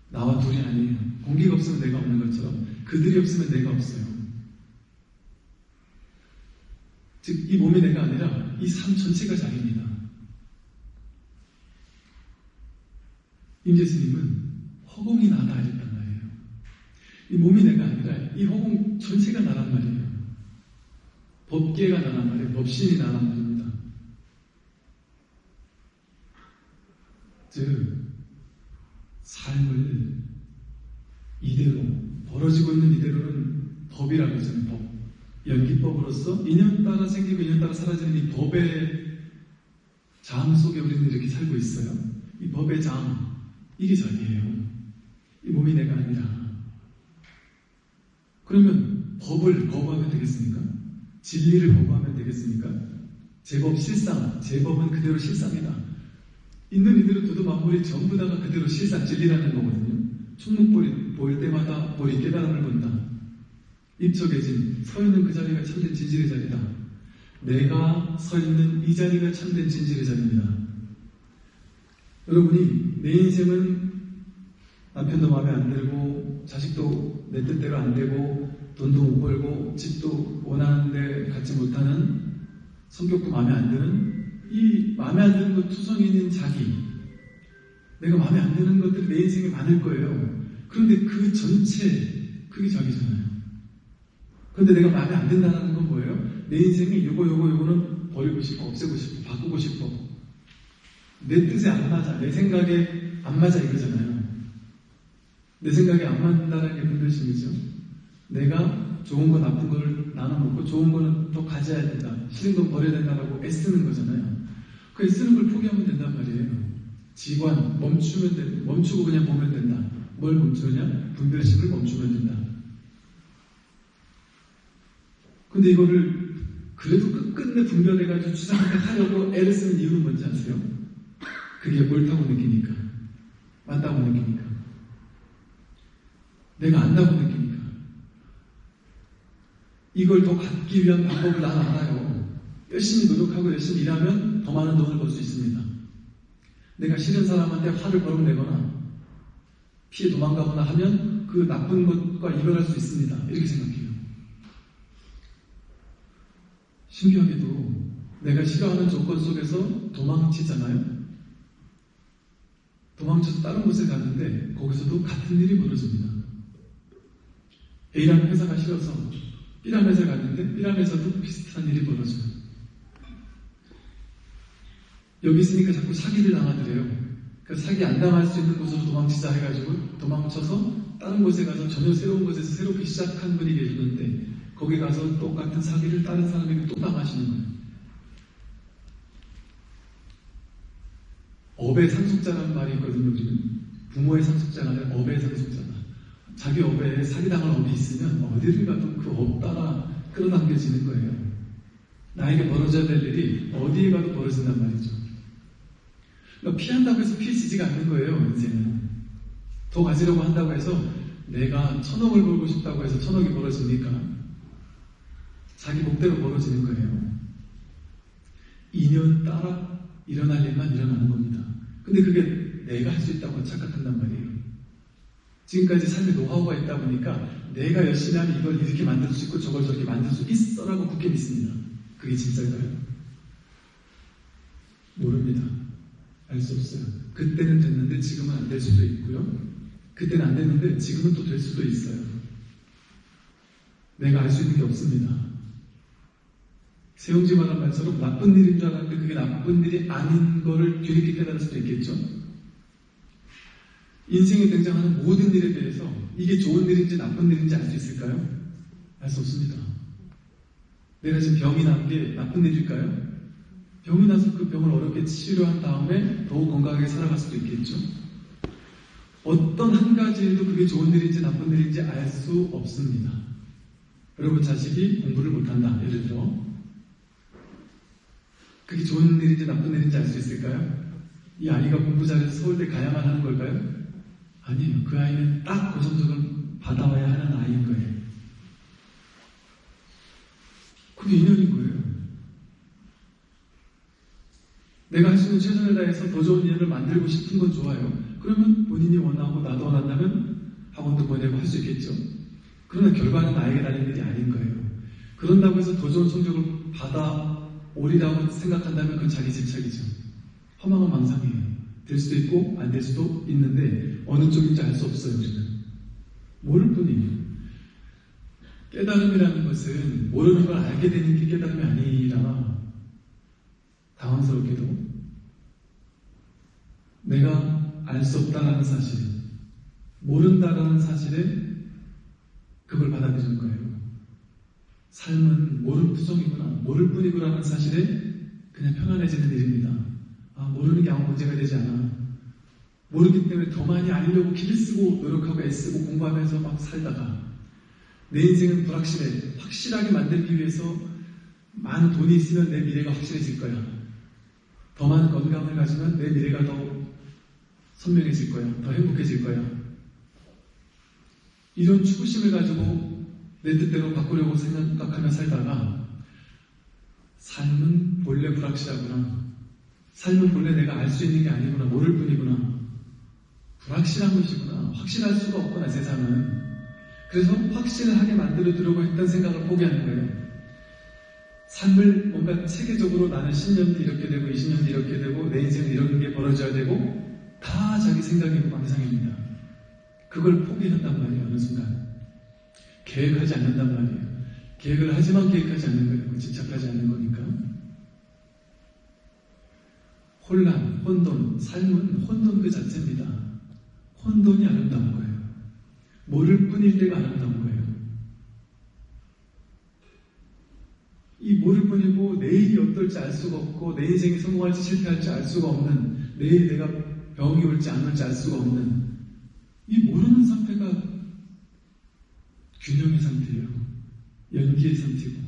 나와 둘이 아니에요. 공기가 없으면 내가 없는 것처럼 그들이 없으면 내가 없어요. 즉, 이 몸이 내가 아니라 이 삶 전체가 자기입니다. 임재스님은 허공이 나다 했단 말이에요. 이 몸이 내가 아니라 이 허공 전체가 나란 말이에요. 법계가 나란 말이에요. 법신이 나란 말입니다. 즉, 삶을 이대로, 벌어지고 있는 이대로는 법이라고 하잖아요. 법. 연기법으로서 인연 따라 생기고 인연 따라 사라지는 이 법의 장 속에 우리는 이렇게 살고 있어요. 이 법의 장, 이게 자기예요. 이 몸이 내가 아니라. 그러면 법을 거부하면 되겠습니까? 진리를 거부하면 되겠습니까? 제법 실상, 제법은 그대로 실상이다. 있는 이대로 두도 만물이 전부 다가 그대로 실상, 진리라는 거거든요. 충목볼이 보일 때마다 볼이 깨달음을 본다. 입적해진 서 있는 그 자리가 참된 진실의 자리다. 내가 서 있는 이 자리가 참된 진실의 자리입니다. 여러분이 내 인생은 남편도 마음에 안 들고 자식도 내 뜻대로 안 되고 돈도 못 벌고 집도 원하는데 갖지 못하는 성격도 마음에 안 드는 이 마음에 안 드는 것 투성이는 자기 내가 마음에 안 드는 것들이 내 인생에 많을 거예요. 그런데 그 전체 그게 자기잖아요. 그런데 내가 마음에 안 든다는 건 뭐예요? 내 인생에 요거 요거 요거는 버리고 싶어 없애고 싶어 바꾸고 싶어 내 뜻에 안 맞아 내 생각에 안 맞아 이거잖아요. 내 생각에 안 맞는다는 게 무슨 뜻이죠? 내가 좋은 거 나쁜 거를 나눠놓고 좋은 거는 더 가져야 된다. 싫은 건 버려야 된다라고 애쓰는 거잖아요. 그 애쓰는 걸 포기하면 된단 말이에요. 지관 멈추면 돼. 멈추고 그냥 보면 된다. 뭘 멈추냐? 분별심을 멈추면 된다. 근데 이거를 그래도 끝끝내 분별해가지고 주장한테 하려고 애를 쓰는 이유는 뭔지 아세요? 그게 옳다고 느끼니까. 맞다고 느끼니까. 내가 안다고 느끼니까. 이걸 더 갖기 위한 방법을 난 알아요. 열심히 노력하고 열심히 일하면 더 많은 돈을 벌 수 있습니다. 내가 싫은 사람한테 화를 벌어내거나 피해 도망가거나 하면 그 나쁜 것과 이별할 수 있습니다. 이렇게 생각해요. 신기하게도 내가 싫어하는 조건 속에서 도망치잖아요. 도망쳐서 다른 곳에 갔는데 거기서도 같은 일이 벌어집니다. A라는 회사가 싫어서 B라는 회사에 갔는데 B라는 회사도 비슷한 일이 벌어져요. 여기 있으니까 자꾸 사기를 당하더래요. 그 사기 안 당할 수 있는 곳으로 도망치자 해가지고 도망쳐서 다른 곳에 가서 전혀 새로운 곳에서 새롭게 시작한 분이 계셨는데 거기 가서 똑같은 사기를 다른 사람에게 또 당하시는 거예요. 업의 상속자라는 말이 있거든요, 우리는. 부모의 상속자가 아니라 업의 상속자다. 자기 업에 사기당할 업이 있으면 어디를 가도 그 업 따라 끌어당겨지는 거예요. 나에게 벌어져야 될 일이 어디에 가도 벌어진단 말이죠. 그러니까 피한다고 해서 피해지지가 않는 거예요, 인생은. 더 가지려고 한다고 해서 내가 천억을 벌고 싶다고 해서 천억이 벌어집니까? 자기 목대로 벌어지는 거예요. 인연 따라 일어날 일만 일어나는 겁니다. 근데 그게 내가 할 수 있다고 착각한단 말이에요. 지금까지 삶의 노하우가 있다 보니까 내가 열심히 하면 이걸 이렇게 만들 수 있고 저걸 저렇게 만들 수 있어라고 굳게 믿습니다. 그게 진짜일까요? 모릅니다. 알 수 없어요. 그때는 됐는데 지금은 안 될 수도 있고요. 그때는 안 됐는데 지금은 또 될 수도 있어요. 내가 알 수 있는 게 없습니다. 세용지 말한 말처럼 나쁜 일인 줄 알았는데 그게 나쁜 일이 아닌 거를 뒤늦게 깨달을 수도 있겠죠. 인생에 등장하는 모든 일에 대해서 이게 좋은 일인지 나쁜 일인지 알 수 있을까요? 알 수 없습니다. 내가 지금 병이 난 게 나쁜 일일까요? 병이 나서 그 병을 어렵게 치료한 다음에 더욱 건강하게 살아갈 수도 있겠죠. 어떤 한 가지 일도 그게 좋은 일인지 나쁜 일인지 알 수 없습니다. 여러분 자식이 공부를 못한다. 예를 들어 그게 좋은 일인지 나쁜 일인지 알 수 있을까요? 이 아이가 공부 잘해서 서울대 가야만 하는 걸까요? 아니에요. 그 아이는 딱 고성적을 받아와야 하는 아이인 거예요. 그게 인연인 거예요. 내가 할 수 있는 최선을 다해서 더 좋은 인연을 만들고 싶은 건 좋아요. 그러면 본인이 원하고 나도 원한다면 학원도 보내고 할 수 있겠죠. 그러나 결과는 나에게 달린 일이 아닌 거예요. 그런다고 해서 더 좋은 성적을 받아 오리라고 생각한다면 그건 자기 집착이죠. 허망한 망상이에요. 될 수도 있고 안 될 수도 있는데 어느 쪽인지 알 수 없어요. 우리는 모를 뿐이에요. 깨달음이라는 것은 모르는 걸 알게 되는 게 깨달음이 아니라 당황스럽게도 내가 알 수 없다라는 사실, 모른다라는 사실에 그걸 받아들이는 거예요. 삶은 모를 투성이구나, 모를 뿐이구나라는 사실에 그냥 편안해지는 일입니다. 아, 모르는 게 아무 문제가 되지 않아. 모르기 때문에 더 많이 알려고 길을 쓰고 노력하고 애쓰고 공부하면서 막 살다가 내 인생은 불확실해. 확실하게 만들기 위해서 많은 돈이 있으면 내 미래가 확실해질 거야. 더 많은 건강을 가지면 내 미래가 더 선명해질 거야. 더 행복해질 거야. 이런 추구심을 가지고 내 뜻대로 바꾸려고 생각하며 살다가 삶은 본래 불확실하구나. 삶은 본래 내가 알 수 있는 게 아니구나. 모를 뿐이구나. 불확실한 것이구나. 확실할 수가 없구나, 세상은. 그래서 확신을 하게 만들어 두려고 했던 생각을 포기하는 거예요. 삶을 뭔가 체계적으로 나는 10년 뒤 이렇게 되고 20년 뒤 이렇게 되고 내 인생은 이런 게 벌어져야 되고 다 자기 생각이고 망상입니다. 그걸 포기한단 말이에요. 어느 순간. 계획하지 않는단 말이에요. 계획을 하지만 계획하지 않는 거예요. 집착하지 않는 거니까. 혼란, 혼돈, 삶은 혼돈 그 자체입니다. 혼돈이 아름다운 거예요. 모를 뿐일 때가 아름다운 거예요. 이 모를 뿐이고 내일이 어떨지 알 수가 없고 내 인생이 성공할지 실패할지 알 수가 없는 내일 내가 병이 올지 안 올지 알 수가 없는 이 모르는 상태가 균형의 상태예요. 연기의 상태고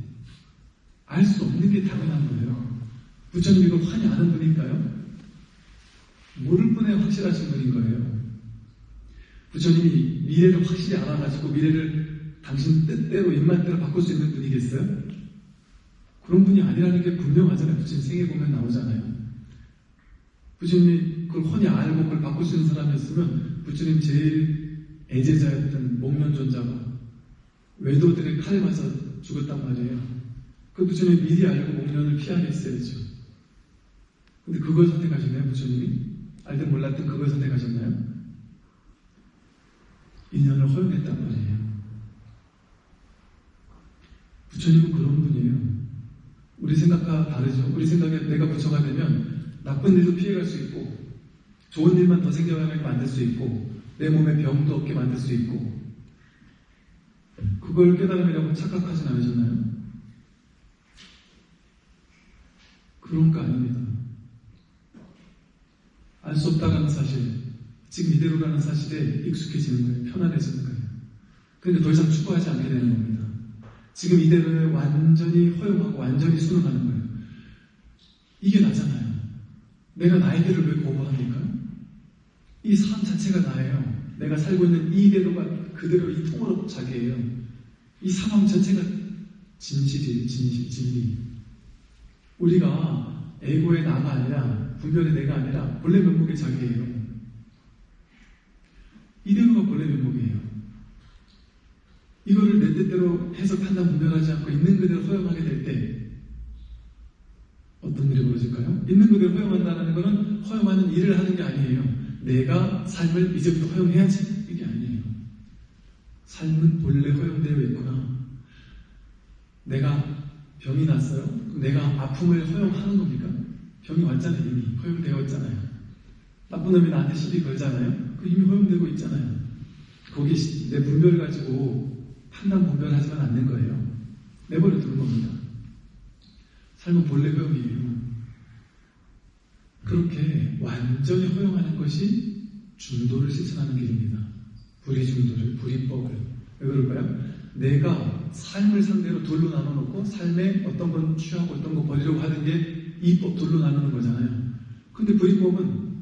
알 수 없는 게 당연한 거예요. 부처님 이걸 환히 아는 분인가요? 모를 뿐에 확실하신 분인 거예요. 부처님이 미래를 확실히 알아가지고 미래를 당신 뜻대로 입맛대로 바꿀 수 있는 분이겠어요? 그런 분이 아니라는 게 분명하잖아요. 부처님 생애 보면 나오잖아요. 부처님이 그걸 훤히 알고 그걸 있는 사람이었으면 부처님 제일 애제자였던 목련존자가 외도들의 칼에 맞아 죽었단 말이에요. 그 부처님이 미리 알고 목련을 피하게 했어야죠. 근데 그걸 선택하셨나요, 부처님이? 알든 몰랐든 그걸 선택하셨나요? 인연을 허용했단 말이에요. 부처님은 그런 분이에요. 우리 생각과 다르죠. 우리 생각에 내가 부처가 되면 나쁜 일도 피해갈 수 있고, 좋은 일만 더 생겨나게 만들 수 있고, 내 몸에 병도 없게 만들 수 있고, 그걸 깨달음이라고 착각하진 않으셨나요? 그런 거 아닙니다. 알 수 없다는 사실, 지금 이대로라는 사실에 익숙해지는 거예요. 편안해지는 거예요. 그러니까 더 이상 추구하지 않게 되는 겁니다. 지금 이대로에 완전히 허용하고 완전히 순응하는 거예요. 이게 나잖아요. 내가 나이대를 왜 거부합니까? 이 삶 자체가 나예요. 내가 살고 있는 이대로가 그대로 이 통으로 자기예요. 이 상황 자체가 진실이에요. 진실, 진리. 우리가 에고의 나가 아니라 분별의 내가 아니라 본래 면목의 자기예요. 이대로가. 이거를 내 뜻대로 해석 판단 분별하지 않고 있는 그대로 허용하게 될 때 어떤 일이 벌어질까요? 있는 그대로 허용한다는 것은 허용하는 일을 하는 게 아니에요. 내가 삶을 이제부터 허용해야지 이게 아니에요. 삶은 본래 허용되어 있구나. 내가 병이 났어요? 내가 아픔을 허용하는 겁니까? 병이 왔잖아요 이미 허용되어 있잖아요. 나쁜 놈이 나한테 시비 걸잖아요. 그 이미 허용되고 있잖아요. 거기 내 분별 가지고 판단 분별하지만 않는 거예요. 내버려 두는 겁니다. 삶은 본래 허용이에요. 그렇게 완전히 허용하는 것이 중도를 실천하는 길입니다. 불의 중도를, 불이법을. 왜 그럴까요? 내가 삶을 상대로 둘로 나눠놓고 삶에 어떤 건 취하고 어떤 거 버리려고 하는 게 이법 둘로 나누는 거잖아요. 근데 불이법은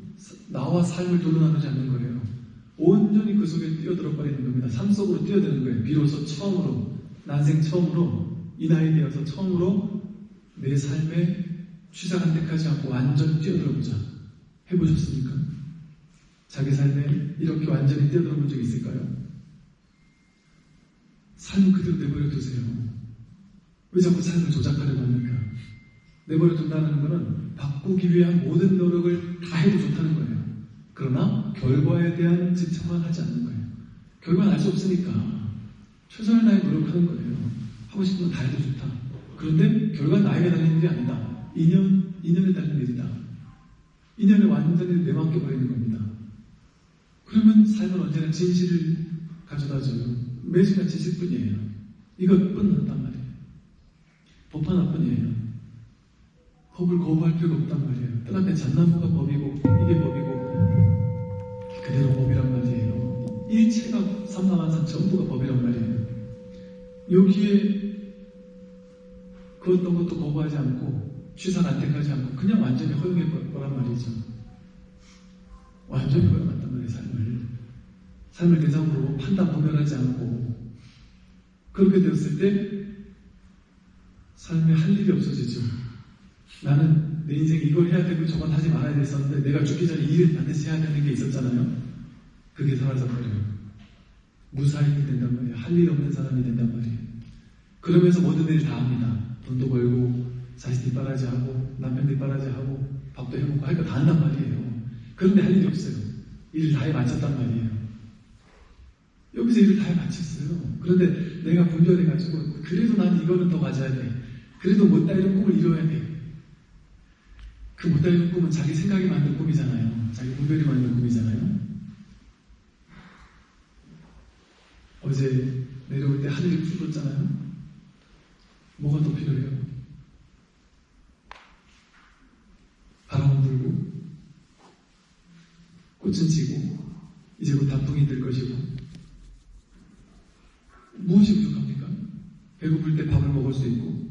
나와 삶을 둘로 나누지 않는 거예요. 온전히 그 속에 뛰어들어 버리는 겁니다. 삶 속으로 뛰어드는 거예요. 비로소 처음으로, 난생 처음으로, 이 나이 되어서 처음으로 내 삶에 취사한 때까지 않고 완전히 뛰어들어 보자. 해보셨습니까? 자기 삶에 이렇게 완전히 뛰어들어 본 적 있을까요? 삶 그대로 내버려 두세요. 왜 자꾸 삶을 조작하려고 합니까? 내버려 둔다는 것은 바꾸기 위한 모든 노력을 다 해도 좋다는 거예요. 그러나 결과에 대한 집착만 하지 않는 거예요. 결과는 알 수 없으니까 최선을 다해 노력하는 거예요. 하고 싶은 건 다 해도 좋다. 그런데 결과는 나에게 달린 일이 아니다. 인연, 인연에 달린 일이다. 인연에 완전히 내맡겨버리는 겁니다. 그러면 삶은 언제나 진실을 가져다줘요. 매 순간 진실뿐이에요. 이것뿐 한단 말이에요. 법 하나뿐이에요. 법을 거부할 필요가 없단 말이에요. 뜻 앞에 잣나무가 법이고 이게 법이고 일체가 삼라만상 전부가 법이란 말이에요. 여기에 그 어떤 것도 거부하지 않고 취사 안택하지 않고 그냥 완전히 허용해 버란 말이죠. 완전히 허용한단 말이에요, 삶을. 삶을 대상으로 판단 분별하지 않고 그렇게 되었을 때 삶에 할 일이 없어지죠. 나는 내 인생 이걸 해야 되고 저건 하지 말아야 됐었는데 내가 죽기 전에 이 일을 반드시 해야 되는 게 있었잖아요. 그게 사라져버려요. 무사인이 된단 말이에요. 할 일 없는 사람이 된단 말이에요. 그러면서 모든 일을 다 합니다. 돈도 벌고, 자식 뒷바라지 하고, 남편 뒷바라지 하고, 밥도 해먹고 할 거 다 한단 말이에요. 그런데 할 일이 없어요. 일을 다 해 마쳤단 말이에요. 여기서 일을 다 해 마쳤어요. 그런데 내가 분별해가지고, 그래도 나는 이거는 더 가져야 돼. 그래도 못다 이런 꿈을 이뤄야 돼. 그 못다 이런 꿈은 자기 생각이 만든 꿈이잖아요. 자기 분별이 만든 꿈이잖아요. 어제 내려올 때 하늘이 푸르렀잖아요. 뭐가 더 필요해요? 바람은 불고, 꽃은 지고, 이제 곧 단풍이 될 것이고, 무엇이 부족합니까? 배고플 때 밥을 먹을 수 있고,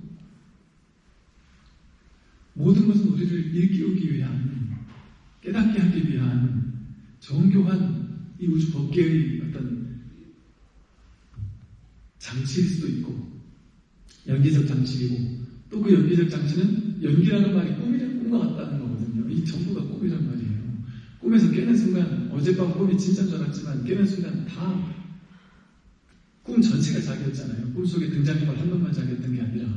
모든 것은 우리를 일깨우기 위한, 깨닫게 하기 위한 정교한 이 우주 법계의 어떤 장치일 수도 있고, 연기적 장치이고, 또 그 연기적 장치는 연기라는 말이 꿈이란 꿈과 같다는 거거든요. 이 전부가 꿈이란 말이에요. 꿈에서 깨는 순간, 어젯밤 꿈이 진짜인 줄 알았지만, 깨는 순간 다 꿈 전체가 자기였잖아요. 꿈속에 등장인물 한 번만 자기였던 게 아니라,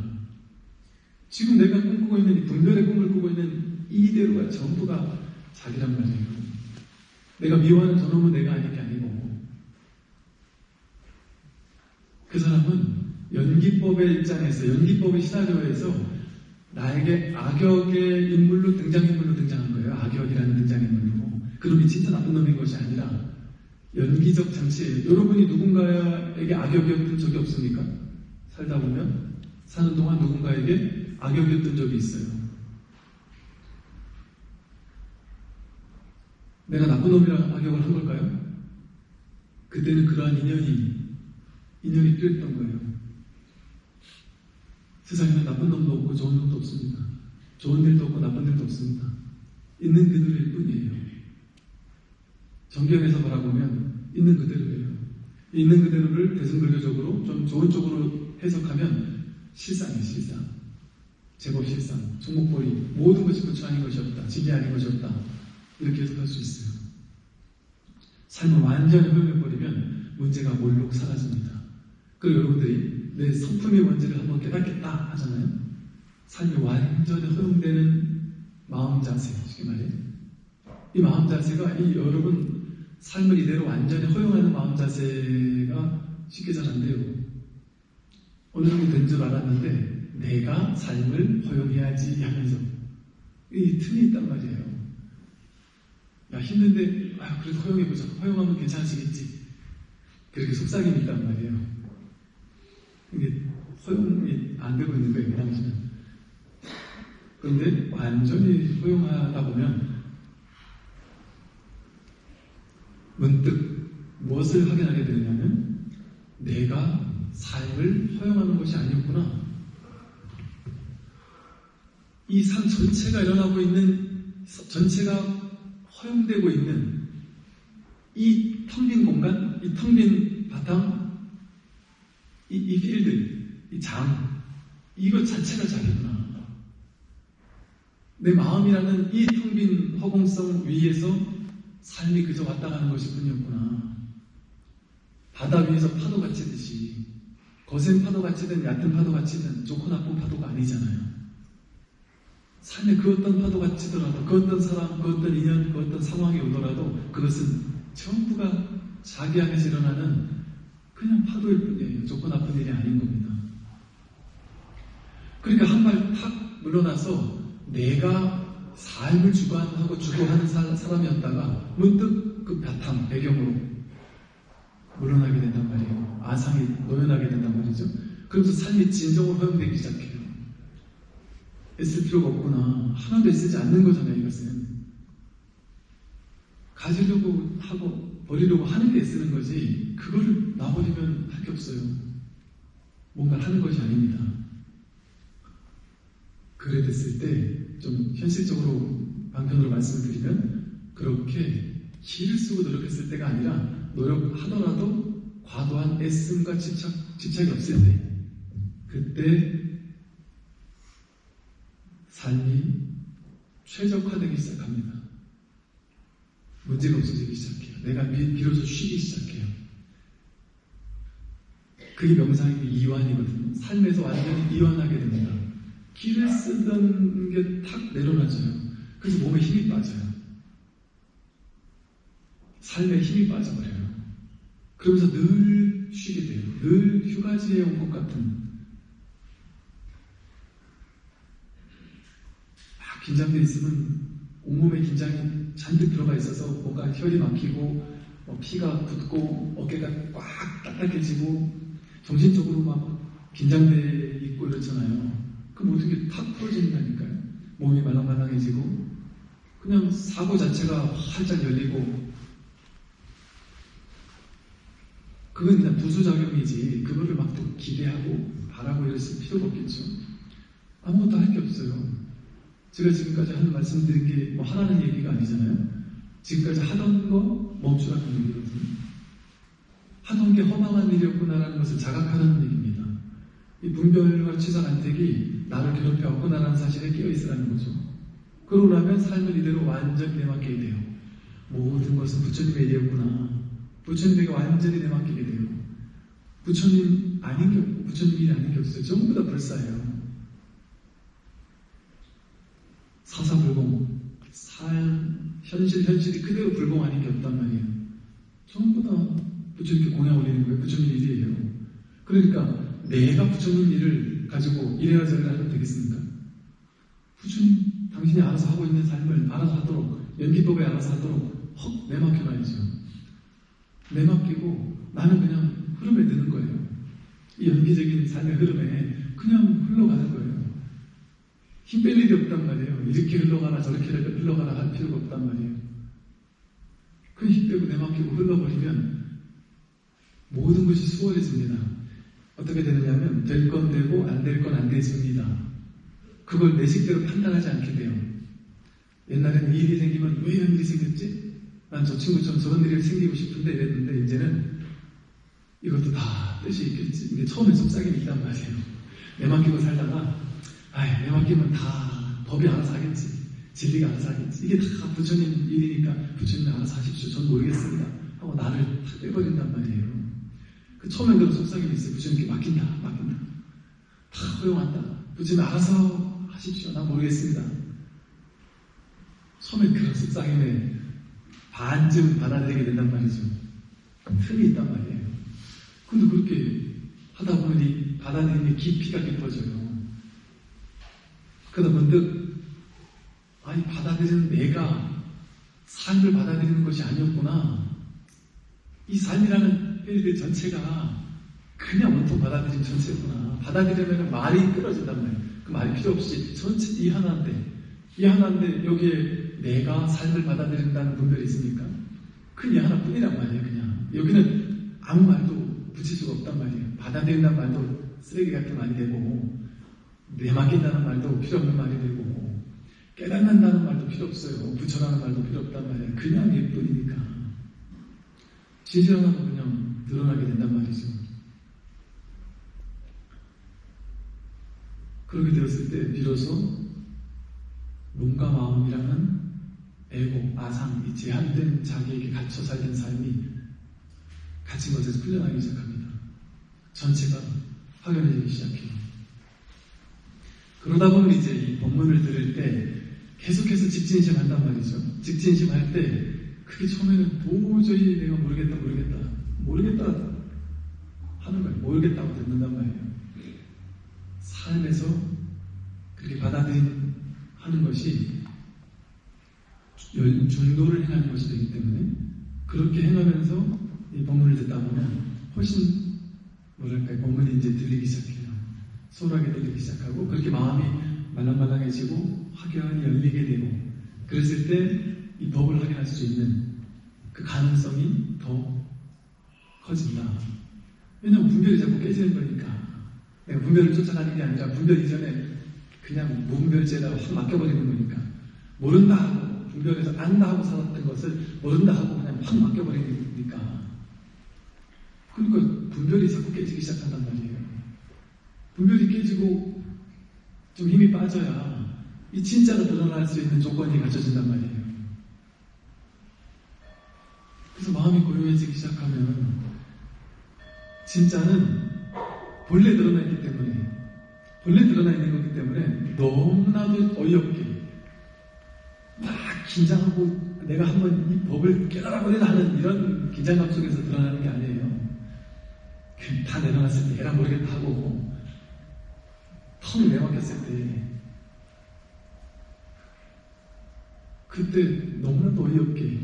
지금 내가 꿈꾸고 있는 이 분별의 꿈을 꾸고 있는 이대로가 전부가 자기란 말이에요. 내가 미워하는 저놈은 내가 아닌 게 아니고, 그 사람은 연기법의 입장에서, 연기법의 시나리오에서 나에게 악역의 인물로 등장인물로 등장한 거예요. 악역이라는 등장인물로. 그놈이 진짜 나쁜 놈인 것이 아니라 연기적 장치예요. 여러분이 누군가에게 악역이었던 적이 없습니까? 살다 보면 사는 동안 누군가에게 악역이었던 적이 있어요. 내가 나쁜 놈이라 악역을 한 걸까요? 그때는 그러한 인연이 인연이 필요했던 거예요. 세상에는 나쁜 놈도 없고 좋은 놈도 없습니다. 좋은 일도 없고 나쁜 일도 없습니다. 있는 그들일 뿐이에요. 정경에서 바라보면 있는 그대로예요. 있는 그대로를 대승불교적으로 좀 좋은 쪽으로 해석하면 실상이에요, 실상. 제법 실상. 종목벌이 모든 것이 부처 아닌 것이 없다. 진리 아닌 것이 없다. 이렇게 해석할 수 있어요. 삶을 완전히 허용해버리면 문제가 몰록 사라집니다. 그리고 여러분들이 내 성품의 원죄를 한번 깨닫겠다 하잖아요. 삶이 완전히 허용되는 마음 자세, 쉽게 말해. 이 마음 자세가 이 여러분 삶을 이대로 완전히 허용하는 마음 자세가 쉽게 잘 안 돼요. 어느 정도 된 줄 알았는데 내가 삶을 허용해야지 하면서 이 틈이 있단 말이에요. 야 힘든데 아 그래도 허용해보자. 허용하면 괜찮아지겠지. 그렇게 속삭임이 있단 말이에요. 이게 허용이 안 되고 있는 거예요, 그 당시는. 그런데 완전히 허용하다 보면 문득 무엇을 확인하게 되냐면 내가 삶을 허용하는 것이 아니었구나. 이 삶 전체가 일어나고 있는 전체가 허용되고 있는 이 텅 빈 공간, 이 텅 빈 바탕, 이, 이 필드, 이 장, 이것 자체가 자기구나. 내 마음이라는 이 텅 빈 허공성 위에서 삶이 그저 왔다 가는 것이 뿐이었구나. 바다 위에서 파도가 치듯이, 거센 파도가 치든 얕은 파도가 치든 좋고 나쁜 파도가 아니잖아요. 삶에 그 어떤 파도가 치더라도, 그 어떤 사람, 그 어떤 인연, 그 어떤 상황이 오더라도 그것은 전부가 자기 안에서 일어나는 그냥 파도일 뿐이에요. 좋고 나쁜 일이 아닌 겁니다. 그러니까 한 발 탁 물러나서 내가 삶을 주관하고 주도하는 사, 사람이었다가 문득 그 바탕, 배경으로 물러나게 된단 말이에요. 아상이 노연하게 된단 말이죠. 그러면서 삶이 진정으로 허용되기 시작해요. 애쓸 필요가 없구나. 하나도 애쓰지 않는 거잖아요, 이것은. 가지려고 하고 버리려고 하는 게 애쓰는 거지, 그거를 놔버리면 할 게 없어요. 뭔가 하는 것이 아닙니다. 그래 됐을 때, 좀 현실적으로 방편으로 말씀을 드리면, 그렇게 기를 쓰고 노력했을 때가 아니라, 노력하더라도 과도한 애씀과 집착, 집착이 없을 때, 그때 삶이 최적화되기 시작합니다. 문제가 없어지기 시작해요. 내가 비, 비로소 쉬기 시작해요. 그게 명상의 이완이거든요. 삶에서 완전히 이완하게 됩니다. 기를 쓰던 게 탁 내려놔져요. 그래서 몸에 힘이 빠져요. 삶에 힘이 빠져버려요. 그러면서 늘 쉬게 돼요. 늘 휴가지에 온 것 같은 막 긴장돼 있으면 온몸에 긴장이 잔뜩 들어가 있어서 뭔가 혈이 막히고 뭐 피가 굳고 어깨가 꽉 딱딱해지고 정신적으로 막 긴장돼 있고 이렇잖아요. 그 모든 게탁 풀어진다니까요. 몸이 말랑말랑해지고 그냥 사고 자체가 활짝 열리고 그건 그냥 부수작용이지 그거를 막 또 기대하고 바라고 이랬을 필요가 없겠죠. 아무것도 할 게 없어요. 제가 지금까지 하는 말씀 드린 게 뭐 하라는 얘기가 아니잖아요. 지금까지 하던 거 멈추라는 얘기거든요. 하던 게 허망한 일이었구나라는 것을 자각하라는 얘기입니다. 이 분별과 취사 간택이 나를 괴롭혀왔구나라는 사실에 깨어있으라는 거죠. 그러고 나면 삶을 이대로 완전히 내맡기게 돼요. 모든 것은 부처님의 일이었구나. 부처님에게 완전히 내맡기게 돼요. 부처님 아닌 게 없고 부처님 일이 아닌 게 없어요. 전부 다 불사예요. 사사불공, 삶, 현실, 현실이 그대로 불공하는 게 없단 말이에요. 전부 다 부처님께 공양 올리는 거예요. 부처님 일이에요. 그러니까 내가 부처님 일을 가지고 이래라 저래라 하면 되겠습니까? 부처님, 당신이 알아서 하고 있는 삶을 알아서 하도록, 연기법에 알아서 하도록 헉 내맡겨놔야죠. 내맡기고 나는 그냥 흐름에 드는 거예요. 이 연기적인 삶의 흐름에 그냥 흘러가는 거예요. 힘뺄 일이 없단 말이에요. 이렇게 흘러가라 저렇게 흘러가라 할 필요가 없단 말이에요. 그힘 빼고 내맡기고 흘러버리면 모든 것이 수월해집니다. 어떻게 되느냐면 될 건 되고 안 될 건 안 되집니다. 그걸 내 식대로 판단하지 않게 돼요. 옛날에는 일이 생기면 왜 이런 일이 생겼지? 난 저 친구처럼 저런 일이 생기고 싶은데 이랬는데 이제는 이것도 다 뜻이 있겠지. 처음에 속삭임이 있단 말이에요. 내맡기고 살다가 아이 내 맡기면 다 법이 알아서 하겠지. 진리가 알아서 하겠지. 이게 다 부처님 일이니까 부처님이 알아서 하십시오. 전 모르겠습니다. 하고 나를 다 빼버린단 말이에요. 그 처음엔 그런 속삭임이 있어요. 부처님께 맡긴다, 맡긴다. 다 허용한다. 부처님 알아서 하십시오. 난 모르겠습니다. 처음엔 그런 속삭임에 반쯤 받아들이게 된단 말이죠. 틈이 있단 말이에요. 근데 그렇게 하다 이 받아들이는 깊이가 깊어져요. 그러다 문득, 아니, 받아들이는 내가 삶을 받아들이는 것이 아니었구나. 이 삶이라는 일들 전체가 그냥 온통 받아들인 전체구나. 받아들이면 말이 끊어진단 말이에요. 그 말이 필요 없이 전체 이 하나인데, 이 하나인데 여기에 내가 삶을 받아들인다는 분별이 있습니까? 그이 하나뿐이란 말이에요, 그냥. 여기는 아무 말도 붙일 수가 없단 말이에요. 받아들인다는 말도 쓰레기 같은 말이 되고, 내맡긴다는 말도 필요 없는 말이 되고, 깨닫는다는 말도 필요 없어요. 부처라는 말도 필요 없단 말이에요. 그냥 예뿐이니까. 진실하다고 그냥 드러나게 된단 말이죠. 그렇게 되었을 때 비로소 몸과 마음이라는 에고, 아상, 이 제한된 자기에게 갇혀 살던 삶이 갇힌 것에서 풀려나기 시작합니다. 전체가 확연해지기 시작해요. 그러다 보면 이제 이 법문을 들을 때 계속해서 직진심 한단 말이죠. 직진심 할 때 그게 처음에는 도저히 내가 모르겠다, 모르겠다, 모르겠다 하는 거예요. 모르겠다고 듣는단 말이에요. 삶에서 그렇게 받아들인 하는 것이 중도를 행하는 것이 되기 때문에 그렇게 행하면서 이 법문을 듣다 보면 훨씬 뭐랄까 법문이 이제 들리기 시작해요. 소홀하게 들리기 시작하고 그렇게 마음이 말랑말랑해지고 확연히 열리게 되고 그랬을 때 이 법을 확인할 수 있는 그 가능성이 더 커진다. 왜냐하면 분별이 자꾸 깨지는 거니까 내가 분별을 쫓아가는 게 아니라 분별 이전에 그냥 무분별제에다가 확 맡겨버리는 거니까 모른다 하고 분별해서 안다 하고 살았던 것을 모른다 하고 그냥 확 맡겨버리니까 그러니까 분별이 자꾸 깨지기 시작한단 말이에요. 분별이 깨지고 좀 힘이 빠져야 이 진짜가 드러날 수 있는 조건이 갖춰진단 말이에요. 그래서 마음이 고요해지기 시작하면 진짜는 본래 드러나 있기 때문에 본래 드러나 있는 거기 때문에 너무나도 어이없게 막 긴장하고 내가 한번 이 법을 깨달아보려고 하는 이런 긴장감 속에서 드러나는 게 아니에요. 그다 내려놨을 때 얘랑 모르겠다 하고 텅 내막혔을 때 그때 너무나도 어이없게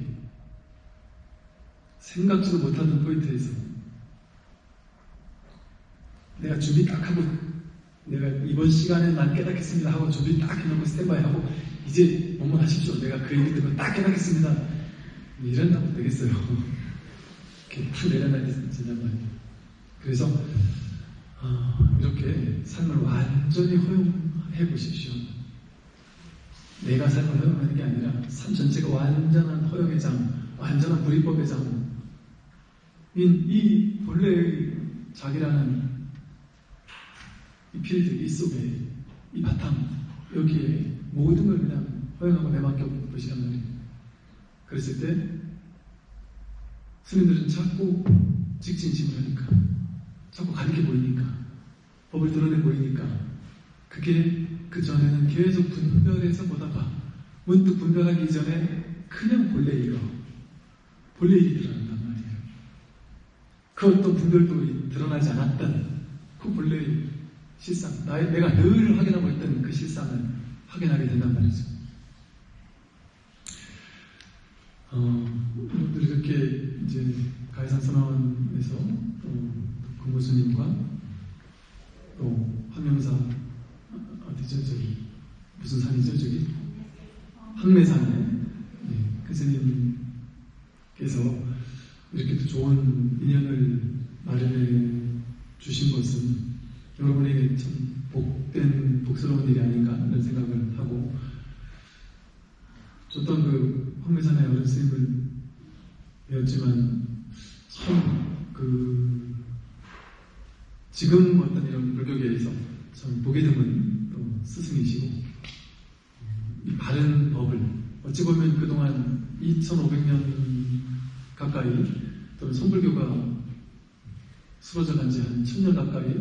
생각지도 못하는 포인트에서 내가 준비 딱 하고 내가 이번 시간에 난 깨닫겠습니다 하고 준비 딱 해놓고 스탠바이 하고 이제 뭐뭐 하십시오. 내가 그 얘기 듣고 딱 깨닫겠습니다. 이런다고 되겠어요. *laughs* 이렇게 탁 내려놔야 된단 말이에요 그래서 어, 이렇게 삶을 완전히 허용해 보십시오 내가 삶을 허용하는 게 아니라 삶 전체가 완전한 허용의 장 완전한 불이법의 장 이, 이 본래의 자기라는 이 필드, 이 속에, 이 바탕, 여기에 모든 걸 그냥 허용하고 내맡겨 보시란 말이에요. 그랬을 때, 스님들은 자꾸 직진심을 하니까, 자꾸 가리켜 보이니까, 법을 드러내 보이니까, 그게 그 전에는 계속 분별해서 보다가, 문득 분별하기 이전에 그냥 본래 일로, 본래 일이 드러난단 말이에요. 그 어떤 분별도 드러나지 않았던 그 본래의 실상, 나의, 내가 늘 확인하고 있던 그 실상을 확인하게 된단 말이죠. 어, 우리 이렇게 이제 가해산 선언에서 또 공보스님과 또 황명사 어디죠 저기 무슨 산이죠 저기? 황매산에. 네, 그 스님께서 이렇게 또 좋은 인연을 마련해 주신 것은 여러분에게 참 복된 복스러운 일이 아닌가 이런 생각을 하고 어떤 그 황매산의 어른 스님을 배웠지만 참그 지금 어떤 이런 불교계에서 참 보게 드문 또 스승이시고 이 바른 법을 어찌 보면 그동안 2,500년 가까이 또는 성불교가 쓰러져 간 지 한 1000년 가까이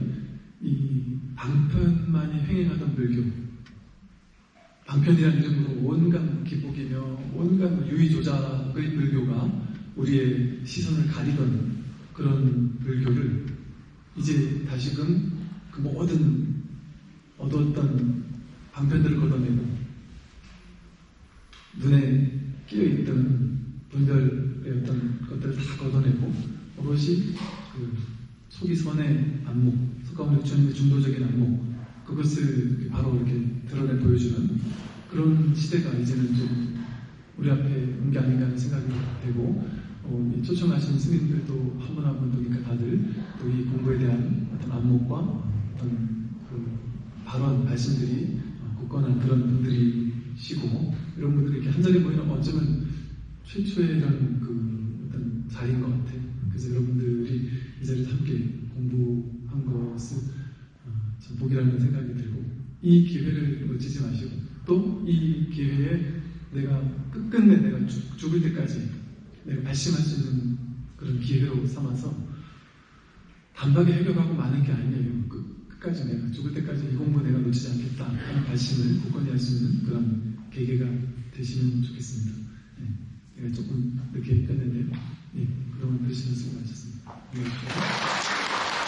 이 방편만이 횡행하던 불교 방편이라는 이름으로 온갖 기복이며 온갖 유의조작의 불교가 우리의 시선을 가리던 그런 불교를 이제 다시금 그 모든 얻었던 방편들을 걷어내고 눈에 끼어있던 분별의 어떤 것들을 다 걷어내고 오롯이 그 속이 선의 안목, 속가운데 주님의 중도적인 안목 그것을 바로 이렇게 드러내 보여주는 그런 시대가 이제는 좀 우리 앞에 온 게 아닌가 하는 생각이 되고 어, 이 초청하신 스님들도 한 분 한 분도 그러니까 다들 또 이 공부에 대한 어떤 안목과 어떤 그 발언, 말씀들이 어, 굳건한 그런 분들이시고 이런 분들이 이렇게 한 자리에 모이면 어쩌면 최초의 이런 그 어떤 자리인 것 같아요. 그래서 여러분들이 이 자리에서 함께 공부한 것은 어, 참 복이라는 생각이 들고 이 기회를 놓치지 마시고 또 이 기회에 내가 끝끝내 내가 죽, 죽을 때까지 수 있는 그런 기회로 삼아서 단박에 해결하고 마는 게 아니에요. 끝, 끝까지 내가 죽을 때까지 이 공부 내가 놓치지 않겠다 하는 발심을 굳건히 할 수 있는 그런 계기가 되시면 좋겠습니다. 네, 내가 조금 늦게 했는데 네, 그러면 되시면 수고하셨습니다. 네.